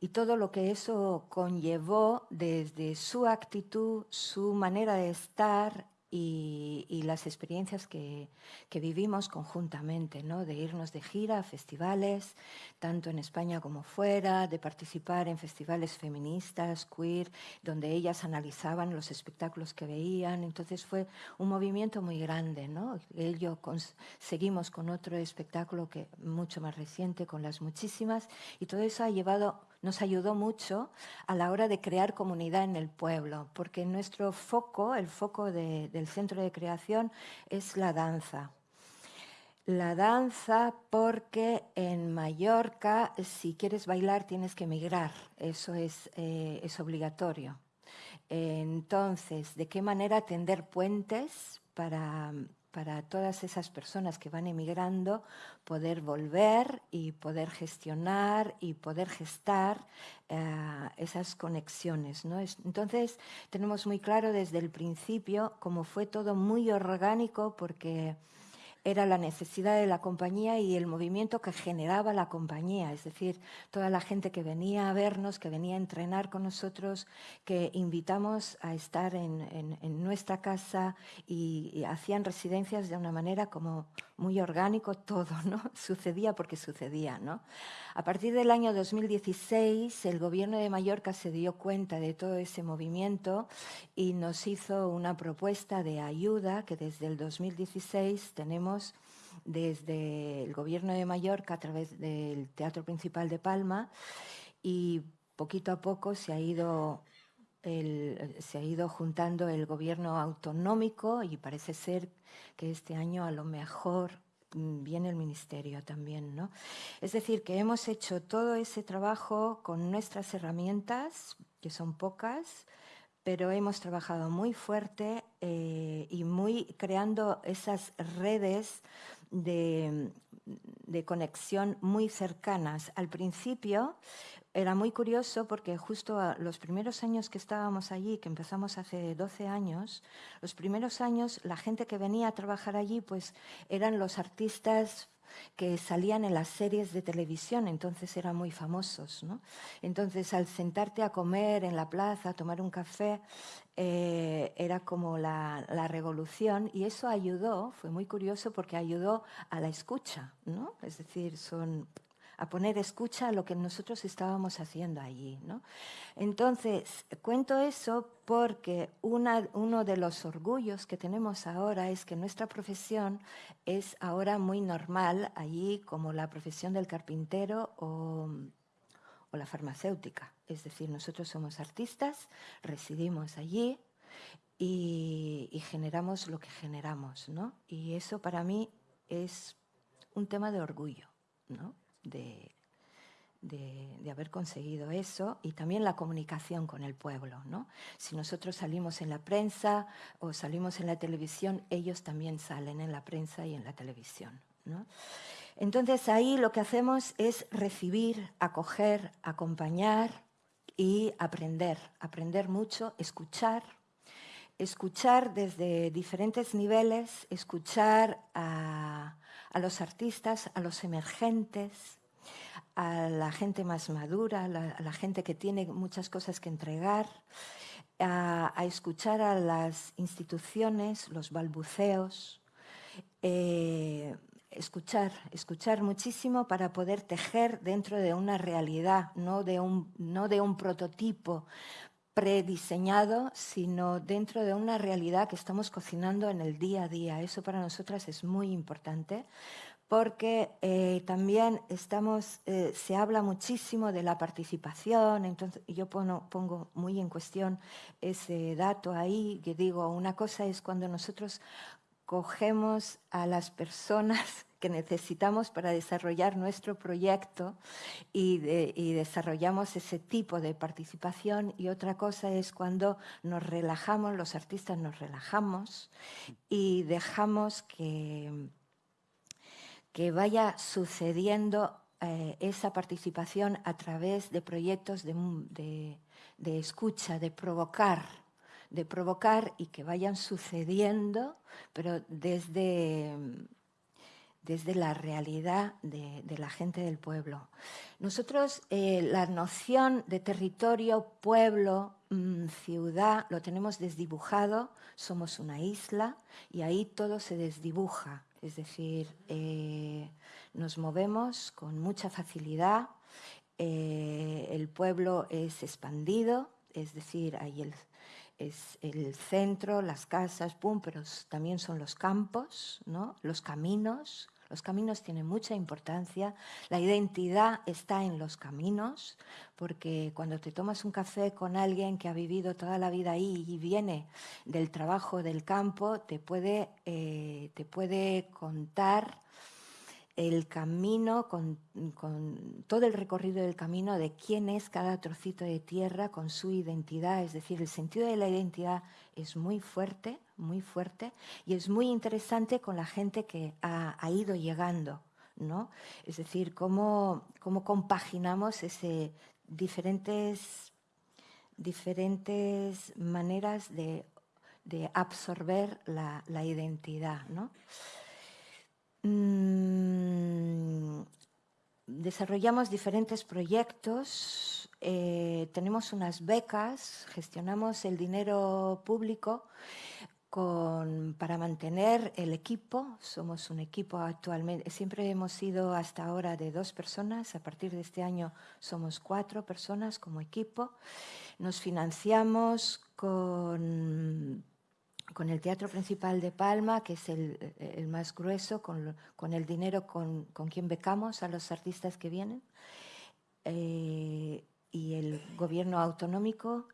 Speaker 5: y todo lo que eso conllevó desde su actitud, su manera de estar, y, las experiencias que, vivimos conjuntamente, ¿no? de irnos de gira a festivales, tanto en España como fuera, de participar en festivales feministas, queer, donde ellas analizaban los espectáculos que veían. Entonces fue un movimiento muy grande. ¿no? Ello seguimos con otro espectáculo que mucho más reciente, con las muchísimas, y todo eso ha llevado nos ayudó mucho a la hora de crear comunidad en el pueblo, porque nuestro foco, el foco del centro de creación, es la danza. La danza porque en Mallorca, si quieres bailar, tienes que emigrar, eso es, eh, es obligatorio. Entonces, ¿de qué manera tender puentes para, para todas esas personas que van emigrando poder volver y poder gestionar y poder gestar eh, esas conexiones. Entonces, tenemos muy claro desde el principio cómo fue todo muy orgánico porque era la necesidad de la compañía y el movimiento que generaba la compañía, es decir, toda la gente que venía a vernos, que venía a entrenar con nosotros, que invitamos a estar en, nuestra casa y, hacían residencias de una manera como muy orgánico todo, ¿no? <laughs> Sucedía porque sucedía, ¿no? A partir del año 2016, el gobierno de Mallorca se dio cuenta de todo ese movimiento y nos hizo una propuesta de ayuda que desde el 2016 tenemos desde el gobierno de Mallorca a través del Teatro Principal de Palma y poquito a poco se ha ido se ha ido juntando el gobierno autonómico y parece ser que este año a lo mejor Mm, viene el ministerio también, ¿no? Es decir, que hemos hecho todo ese trabajo con nuestras herramientas, que son pocas, pero hemos trabajado muy fuerte eh, y muy creando esas redes de, conexión muy cercanas. Al principio era muy curioso porque justo los primeros años que estábamos allí, que empezamos hace 12 años, los primeros años la gente que venía a trabajar allí pues eran los artistas que salían en las series de televisión, entonces eran muy famosos. ¿no? Entonces, al sentarte a comer en la plaza, a tomar un café, eh, era como la, la, revolución y eso ayudó, fue muy curioso porque ayudó a la escucha, ¿no? Es decir, son a poner escucha a lo que nosotros estábamos haciendo allí. ¿no? Entonces, cuento eso porque uno de los orgullos que tenemos ahora es que nuestra profesión es ahora muy normal allí como la profesión del carpintero o, la farmacéutica. Es decir, nosotros somos artistas, residimos allí, y, y, generamos lo que generamos, ¿no? Y eso para mí es un tema de orgullo, ¿no? De, de, haber conseguido eso y también la comunicación con el pueblo. ¿no? Si nosotros salimos en la prensa o salimos en la televisión, ellos también salen en la prensa y en la televisión. ¿no? Entonces ahí lo que hacemos es recibir, acoger, acompañar y aprender, aprender mucho, escuchar, escuchar desde diferentes niveles, escuchar a, a los artistas, a los emergentes, a la gente más madura, a la, gente que tiene muchas cosas que entregar, a, escuchar a las instituciones, los balbuceos, eh, escuchar, escuchar muchísimo para poder tejer dentro de una realidad, no de un, no de un prototipo prediseñado, sino dentro de una realidad que estamos cocinando en el día a día. Eso para nosotras es muy importante porque eh, también estamos, eh, se habla muchísimo de la participación, entonces yo pongo, pongo, muy en cuestión ese dato ahí, que digo, una cosa es cuando nosotros cogemos a las personas que necesitamos para desarrollar nuestro proyecto y, desarrollamos ese tipo de participación. Y otra cosa es cuando nos relajamos, los artistas nos relajamos y dejamos que, que vaya sucediendo eh, esa participación a través de proyectos de, de escucha, de provocar de provocar y que vayan sucediendo, pero desde desde la realidad de, la gente del pueblo. Nosotros eh, la noción de territorio, pueblo, mm, ciudad, lo tenemos desdibujado, somos una isla y ahí todo se desdibuja, es decir, eh, nos movemos con mucha facilidad, eh, el pueblo es expandido, es decir, hay el, es el centro, las casas, pum, pero también son los campos, ¿no? los caminos. Los caminos tienen mucha importancia. La identidad está en los caminos, porque cuando te tomas un café con alguien que ha vivido toda la vida ahí y viene del trabajo del campo, te puede, eh, te puede contar el camino, con, todo el recorrido del camino de quién es cada trocito de tierra con su identidad. Es decir, el sentido de la identidad es muy fuerte, muy fuerte, y es muy interesante con la gente que ha, ido llegando. ¿no? Es decir, cómo, cómo compaginamos ese, diferentes, diferentes maneras de, absorber la, identidad. ¿no? Mm, desarrollamos diferentes proyectos, eh, tenemos unas becas, gestionamos el dinero público para mantener el equipo. Somos un equipo actualmente, siempre hemos sido hasta ahora de dos personas, a partir de este año somos cuatro personas como equipo. Nos financiamos con con el Teatro Principal de Palma, que es el, más grueso, con, el dinero con, quien becamos a los artistas que vienen, eh, y el gobierno autonómico.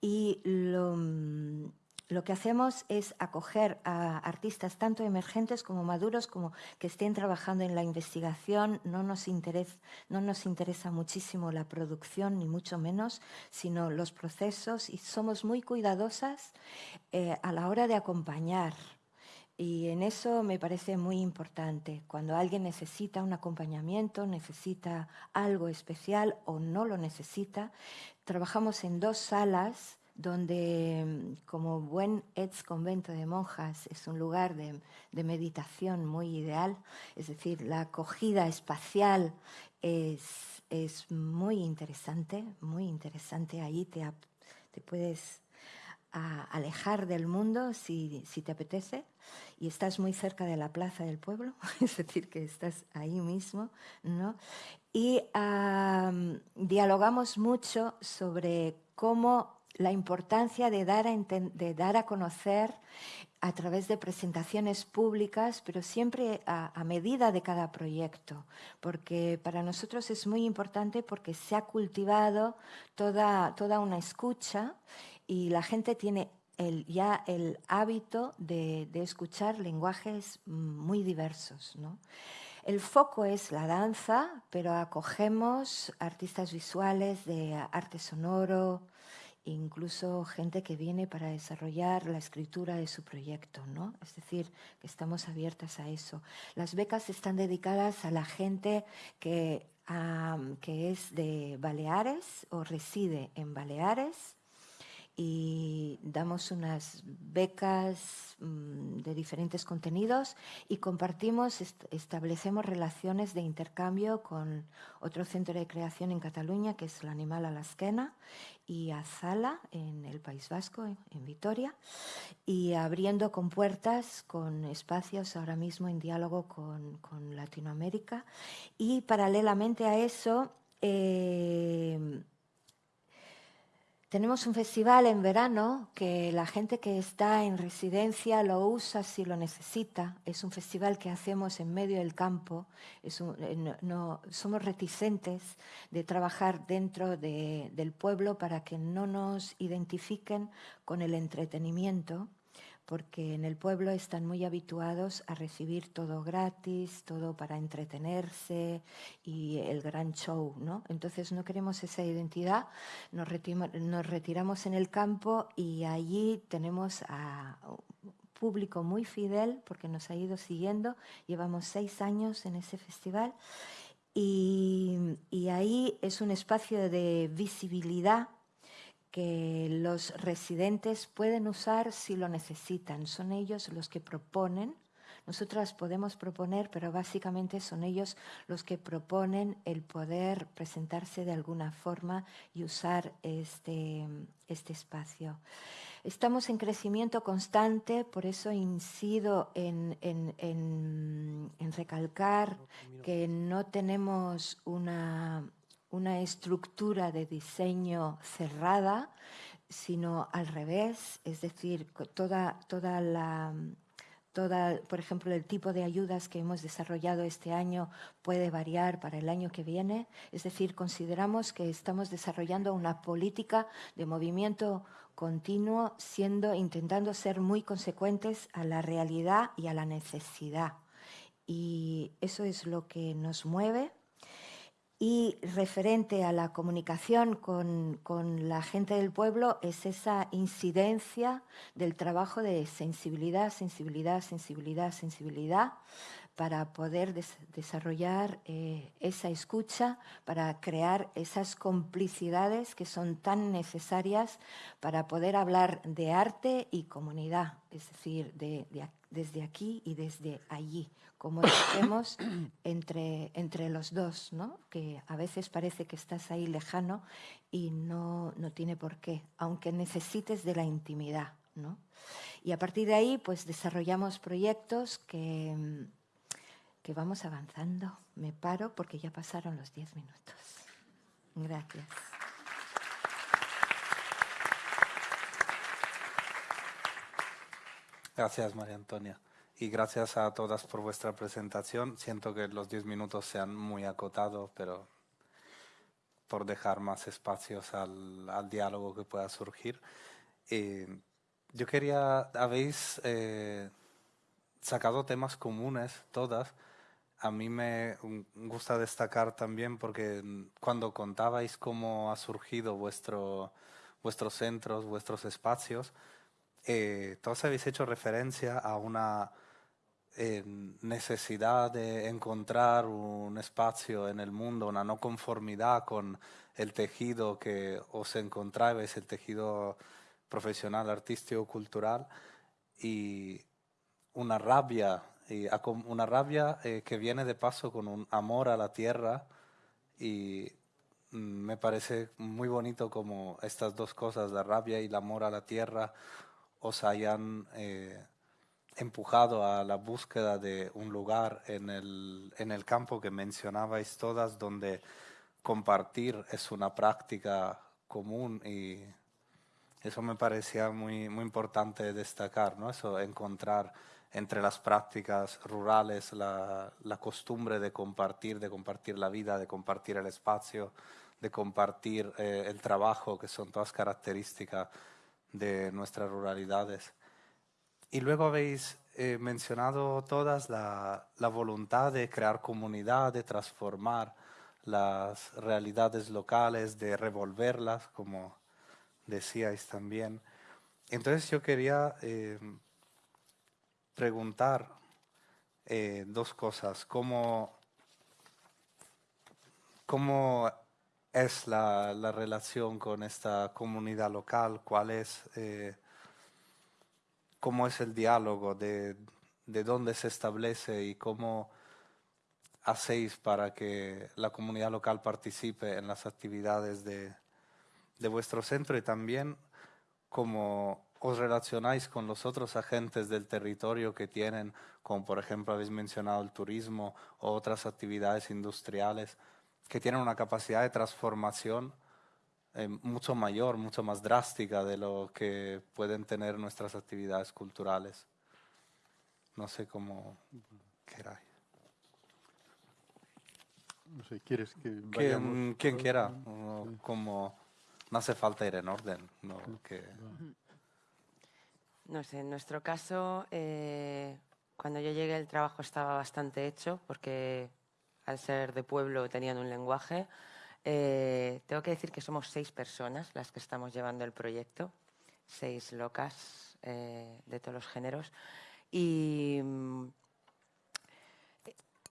Speaker 5: Y lo que hacemos es acoger a artistas tanto emergentes como maduros, como que estén trabajando en la investigación. No nos, interesa, no nos interesa muchísimo la producción, ni mucho menos, sino los procesos y somos muy cuidadosas eh, a la hora de acompañar. Y en eso me parece muy importante. Cuando alguien necesita un acompañamiento, necesita algo especial o no lo necesita, trabajamos en dos salas donde mm, como buen ex convento de monjas es un lugar de, meditación muy ideal, es decir, la acogida espacial es, muy interesante, muy interesante, ahí te, te puedes alejar del mundo si, te apetece. Y estás muy cerca de la plaza del pueblo, <laughs> es decir, que estás ahí mismo, ¿no? Y dialogamos mucho sobre cómo la importancia de dar, a dar a conocer a través de presentaciones públicas, pero siempre a, medida de cada proyecto, porque para nosotros es muy importante porque se ha cultivado toda, toda una escucha y la gente tiene ya el hábito de, de, escuchar lenguajes muy diversos. ¿no? El foco es la danza, pero acogemos artistas visuales de arte sonoro, incluso gente que viene para desarrollar la escritura de su proyecto, ¿no? Es decir, que estamos abiertas a eso. Las becas están dedicadas a la gente que, es de Baleares o reside en Baleares y damos unas becas mm, de diferentes contenidos y compartimos, establecemos relaciones de intercambio con otro centro de creación en Cataluña, que es el Animal Alasquena, y Azala, en el País Vasco, en Vitoria, y abriendo con puertas, con espacios ahora mismo en diálogo con, con Latinoamérica. Y paralelamente a eso, eh, tenemos un festival en verano que la gente que está en residencia lo usa si lo necesita. Es un festival que hacemos en medio del campo. Eh, no, somos reticentes de trabajar dentro del pueblo para que no nos identifiquen con el entretenimiento porque en el pueblo están muy habituados a recibir todo gratis, todo para entretenerse y el gran show, ¿no? Entonces no queremos esa identidad, nos, retiramos en el campo y allí tenemos a público muy fidel porque nos ha ido siguiendo, llevamos seis años en ese festival y, y ahí es un espacio de visibilidad que los residentes pueden usar si lo necesitan. Son ellos los que proponen. Nosotras podemos proponer, pero básicamente son ellos los que proponen el poder presentarse de alguna forma y usar este, este espacio. Estamos en crecimiento constante, por eso incido en, en, en recalcar que no tenemos una, una estructura de diseño cerrada, sino al revés, es decir, toda, toda la, Toda, por ejemplo, el tipo de ayudas que hemos desarrollado este año puede variar para el año que viene. Es decir, consideramos que estamos desarrollando una política de movimiento continuo, siendo, intentando ser muy consecuentes a la realidad y a la necesidad y eso es lo que nos mueve. Y referente a la comunicación con, con, la gente del pueblo es esa incidencia del trabajo de sensibilidad, sensibilidad, sensibilidad, sensibilidad, para poder desarrollar eh, esa escucha, para crear esas complicidades que son tan necesarias para poder hablar de arte y comunidad, es decir, de, desde aquí y desde allí, como decimos <coughs> entre, entre los dos, ¿no? que a veces parece que estás ahí lejano y no, no tiene por qué, aunque necesites de la intimidad. ¿no? Y a partir de ahí, pues desarrollamos proyectos que que vamos avanzando. Me paro porque ya pasaron los diez minutos. Gracias.
Speaker 1: Gracias, María Antonia. Y gracias a todas por vuestra presentación. Siento que los diez minutos se han muy acotado, pero por dejar más espacios al, diálogo que pueda surgir. Eh, yo quería, habéis eh, sacado temas comunes, todas, a mí me gusta destacar también porque cuando contabais cómo ha surgido vuestro, vuestros centros, vuestros espacios, eh, todos habéis hecho referencia a una eh, necesidad de encontrar un espacio en el mundo, una no conformidad con el tejido que os encontrabais, el tejido profesional, artístico, cultural, y una rabia y una rabia eh, que viene de paso con un amor a la tierra y mm, me parece muy bonito como estas dos cosas, la rabia y el amor a la tierra, os hayan eh, empujado a la búsqueda de un lugar en el, en el campo que mencionabais todas, donde compartir es una práctica común y eso me parecía muy, muy importante destacar, ¿no? Eso, encontrar entre las prácticas rurales, la, costumbre de compartir, de compartir la vida, de compartir el espacio, de compartir eh, el trabajo, que son todas características de nuestras ruralidades. Y luego habéis eh, mencionado todas la, la, voluntad de crear comunidad, de transformar las realidades locales, de revolverlas, como decíais también. Entonces yo quería eh, preguntar eh, dos cosas. ¿Cómo, cómo es la, la, relación con esta comunidad local? ¿Cuál es, eh, ¿Cómo es el diálogo? De, ¿De dónde se establece y cómo hacéis para que la comunidad local participe en las actividades de, de vuestro centro y también cómo os relacionáis con los otros agentes del territorio que tienen, como por ejemplo habéis mencionado el turismo o otras actividades industriales, que tienen una capacidad de transformación eh, mucho mayor, mucho más drástica de lo que pueden tener nuestras actividades culturales. No sé cómo queráis.
Speaker 2: No sé, ¿quieres que
Speaker 1: vayamos? Quien, quiera, como no hace falta ir en orden. No, que...
Speaker 4: No sé, en nuestro caso, eh, cuando yo llegué el trabajo estaba bastante hecho porque al ser de pueblo tenían un lenguaje. Eh, tengo que decir que somos seis personas las que estamos llevando el proyecto, seis locas eh, de todos los géneros. Y mm,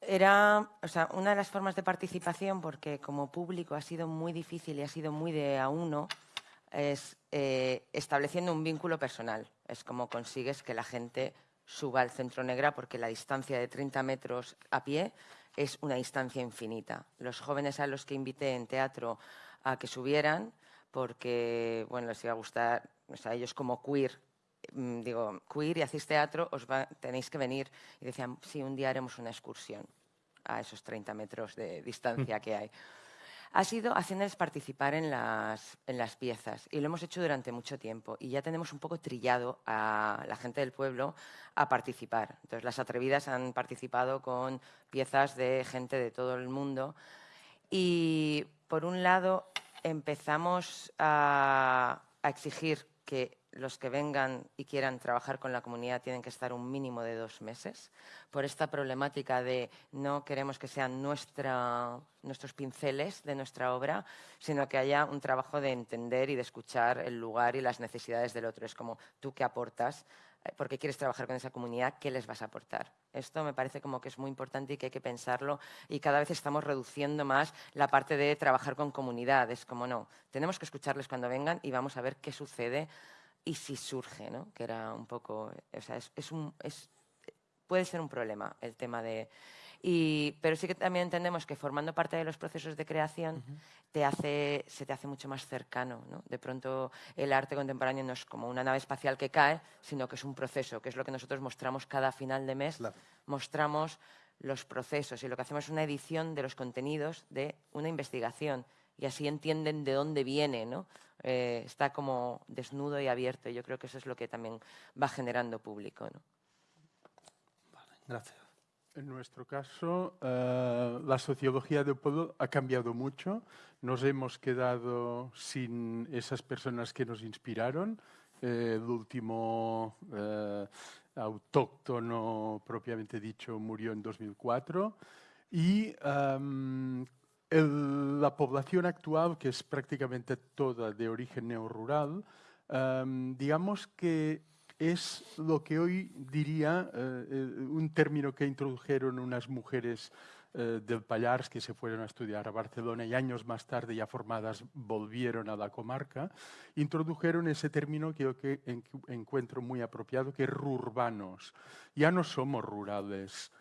Speaker 4: era o sea, una de las formas de participación, porque como público ha sido muy difícil y ha sido muy de a uno, es estableciendo un vínculo personal es como consigues que la gente suba al centro negra porque la distancia de 30 metros a pie es una distancia infinita. Los jóvenes a los que invité en teatro a que subieran, porque bueno, les iba a gustar, o sea, ellos como queer, mm, digo, queer y hacéis teatro, os tenéis que venir. Y decían, sí, un día haremos una excursión a esos 30 metros de distancia que hay ha sido haciéndoles participar en las, en las piezas y lo hemos hecho durante mucho tiempo y ya tenemos un poco trillado a la gente del pueblo a participar. Entonces las atrevidas han participado con piezas de gente de todo el mundo y por un lado empezamos a, a exigir que los que vengan y quieran trabajar con la comunidad tienen que estar un mínimo de dos meses por esta problemática de no queremos que sean nuestros pinceles de nuestra obra, sino que haya un trabajo de entender y de escuchar el lugar y las necesidades del otro. Es como tú qué aportas, eh, porque quieres trabajar con esa comunidad, ¿qué les vas a aportar? Esto me parece como que es muy importante y que hay que pensarlo y cada vez estamos reduciendo más la parte de trabajar con comunidades, como no, tenemos que escucharles cuando vengan y vamos a ver qué sucede y si surge, ¿no? que era un poco, o sea, es, un, es, puede ser un problema el tema de... Y, pero sí que también entendemos que formando parte de los procesos de creación te hace, se te hace mucho más cercano. ¿no? De pronto el arte contemporáneo no es como una nave espacial que cae, sino que es un proceso, que es lo que nosotros mostramos cada final de mes. Mostramos los procesos y lo que hacemos es una edición de los contenidos de una investigación y así entienden de dónde viene, ¿no? Eh, está como desnudo y abierto. Yo creo que eso es lo que también va generando público. ¿no?
Speaker 1: Vale, gracias.
Speaker 2: En nuestro caso, eh, la sociología del pueblo ha cambiado mucho. Nos hemos quedado sin esas personas que nos inspiraron. Eh, el último autóctono, propiamente dicho, murió en 2004. Y em, la población actual, que es prácticamente toda de origen neorural, um, digamos que es lo que hoy diría uh, un término que introdujeron unas mujeres uh, del Pallars que se fueron a estudiar a Barcelona y años más tarde, ya formadas, volvieron a la comarca, introdujeron ese término que yo encuentro muy apropiado, que es rurbanos. Ya no somos rurales,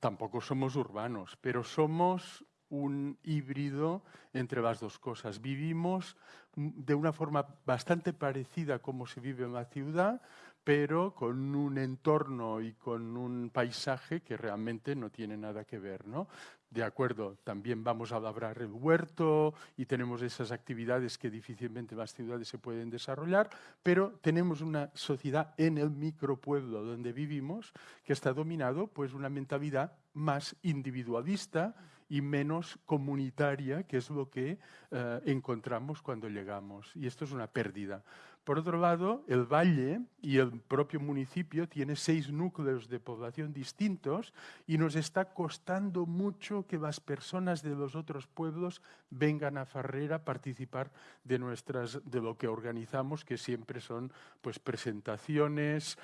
Speaker 2: tampoco somos urbanos, pero somos un híbrido entre las dos cosas. Vivimos de una forma bastante parecida a como se vive en la ciudad, pero con un entorno y con un paisaje que realmente no tiene nada que ver. ¿no? De acuerdo, también vamos a labrar el huerto y tenemos esas actividades que difícilmente las ciudades se pueden desarrollar, pero tenemos una sociedad en el micropueblo donde vivimos que está dominado pues una mentalidad más individualista y menos comunitaria, que es lo que eh, encontramos cuando llegamos. Y esto es una pérdida. Por otro lado, el valle y el propio municipio tiene seis núcleos de población distintos y nos está costando mucho que las personas de los otros pueblos vengan a Farrera a participar de, nuestras, de lo que organizamos, que siempre son pues, presentaciones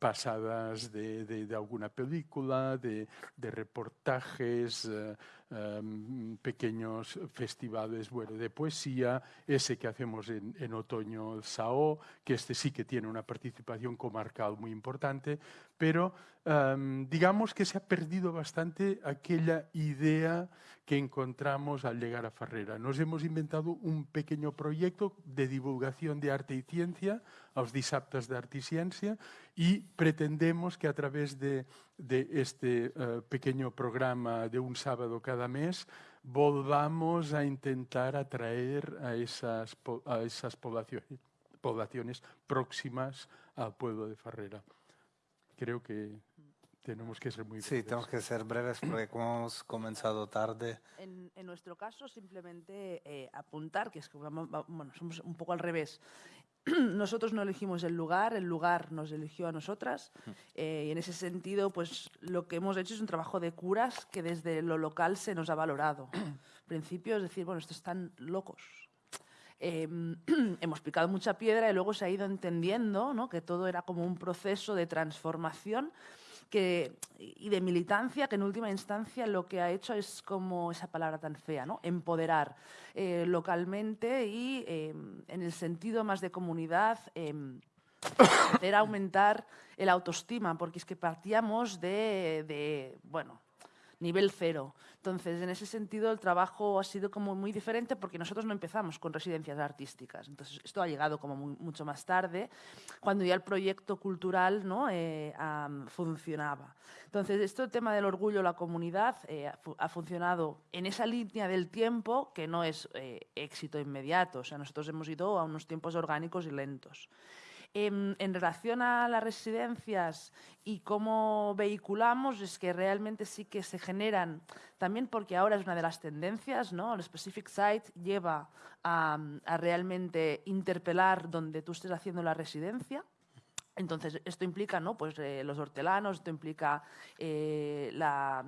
Speaker 2: pasadas de, de, alguna película, de, reportajes, uh, um, pequeños festivales bueno, de poesía, ese que hacemos en, en otoño, el SAO, que este sí que tiene una participación comarcal muy importante, pero digamos que se ha perdido bastante aquella idea que encontramos al llegar a Farrera. Nos hemos inventado un pequeño proyecto de divulgación de arte y ciencia, los dissabtes d'art i ciència, y pretendemos que a través de, de este uh, pequeño programa de un sábado cada mes volvamos a intentar atraer a esas, poblaciones, poblaciones próximas al pueblo de Farrera. Creo que tenemos que ser muy breves.
Speaker 1: Sí, tenemos que ser breves porque como hemos comenzado tarde.
Speaker 3: En, en nuestro caso, simplemente eh, apuntar que es que bueno, somos un poco al revés. <clears throat> nosotros no elegimos el lugar, el lugar nos eligió a nosotras eh, y en ese sentido pues lo que hemos hecho es un trabajo de curas que desde lo local se nos ha valorado. <clears throat> En principio es decir, bueno, estos están locos. Em, <clears throat> hemos picado mucha piedra y luego se ha ido entendiendo ¿no? que todo era como un proceso de transformación que, y de militancia que en última instancia lo que ha hecho es como esa palabra tan fea, ¿no? empoderar eh, localmente y em, en el sentido más de comunidad eh, <coughs> hacer aumentar el autoestima, porque es que partíamos de, de bueno, nivel cero. Entonces, en ese sentido, el trabajo ha sido como muy diferente porque nosotros no empezamos con residencias artísticas. Entonces, esto ha llegado como mucho más tarde, cuando ya el proyecto cultural ¿no? Eh, funcionaba. Entonces, esto, el tema del orgullo, la comunidad, eh, ha, funcionado en esa línea del tiempo que no es eh, éxito inmediato. O sea, nosotros hemos ido a unos tiempos orgánicos y lentos. En, en, relación a las residencias y cómo vehiculamos, es que realmente sí que se generan, también porque ahora es una de las tendencias, ¿no? El Specific Site lleva a, a realmente interpelar donde tú estés haciendo la residencia, entonces, esto implica ¿no? pues, eh, los hortelanos, esto implica eh, la,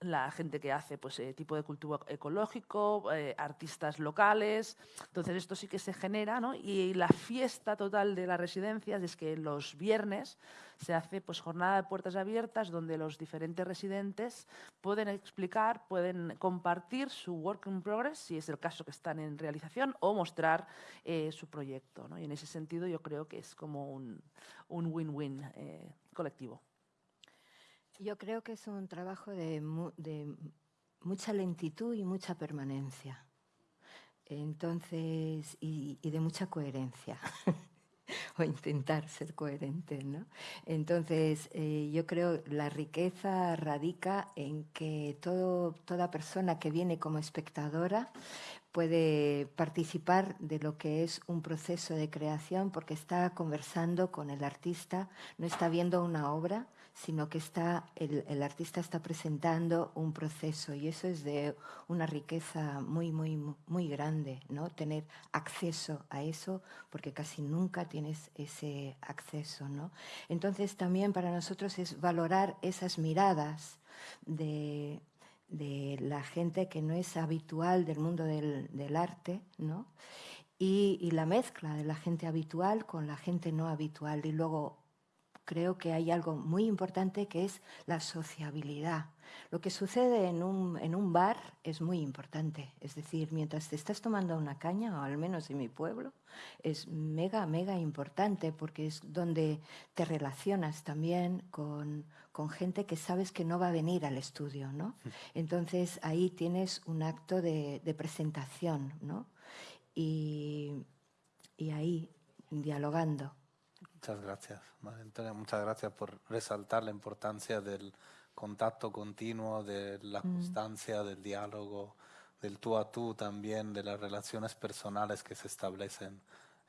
Speaker 3: la, gente que hace pues, eh, tipo de cultivo ecológico, eh, artistas locales. Entonces, esto sí que se genera. ¿no? Y la fiesta total de las residencias es que los viernes se hace pues, jornada de puertas abiertas donde los diferentes residentes pueden explicar, pueden compartir su work in progress, si es el caso que están en realización, o mostrar eh, su proyecto. ¿no? Y en ese sentido yo creo que es como un win-win colectivo.
Speaker 5: Yo creo que es un trabajo de, mu de mucha lentitud y mucha permanencia. Entonces, y, de mucha coherencia. <laughs> o intentar ser coherente. ¿no? Entonces, eh, yo creo la riqueza radica en que todo, toda persona que viene como espectadora puede participar de lo que es un proceso de creación porque está conversando con el artista, no está viendo una obra, sino que está, el, el, artista está presentando un proceso y eso es de una riqueza muy, muy, muy grande, ¿no? Tener acceso a eso porque casi nunca tienes ese acceso, ¿no? Entonces también para nosotros es valorar esas miradas de, de la gente que no es habitual del mundo del, arte, ¿no? Y, y, la mezcla de la gente habitual con la gente no habitual y luego creo que hay algo muy importante que es la sociabilidad. Lo que sucede en un, en un bar es muy importante. Es decir, mientras te estás tomando una caña, o al menos en mi pueblo, es mega, mega importante porque es donde te relacionas también con, con gente que sabes que no va a venir al estudio. ¿no? <laughs> Entonces ahí tienes un acto de, de presentación ¿no? y, y ahí dialogando.
Speaker 1: Muchas gracias, María Antonia. Muchas gracias por resaltar la importancia del contacto continuo, de la constancia, mm. del diálogo, del tú a tú también, de las relaciones personales que se establecen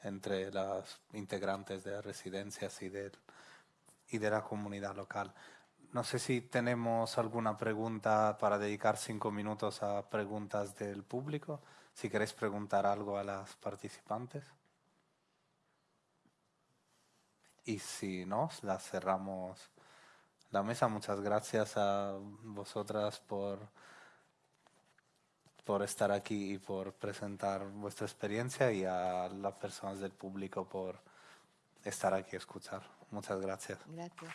Speaker 1: entre las integrantes de las residencias y de, y de la comunidad local. No sé si tenemos alguna pregunta para dedicar cinco minutos a preguntas del público. Si queréis preguntar algo a las participantes. Y si no, la cerramos la mesa. Muchas gracias a vosotras por, por estar aquí y por presentar vuestra experiencia y a las personas del público por estar aquí a escuchar. Muchas gracias.
Speaker 5: Gracias.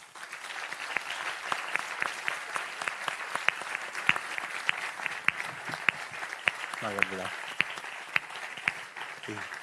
Speaker 1: No.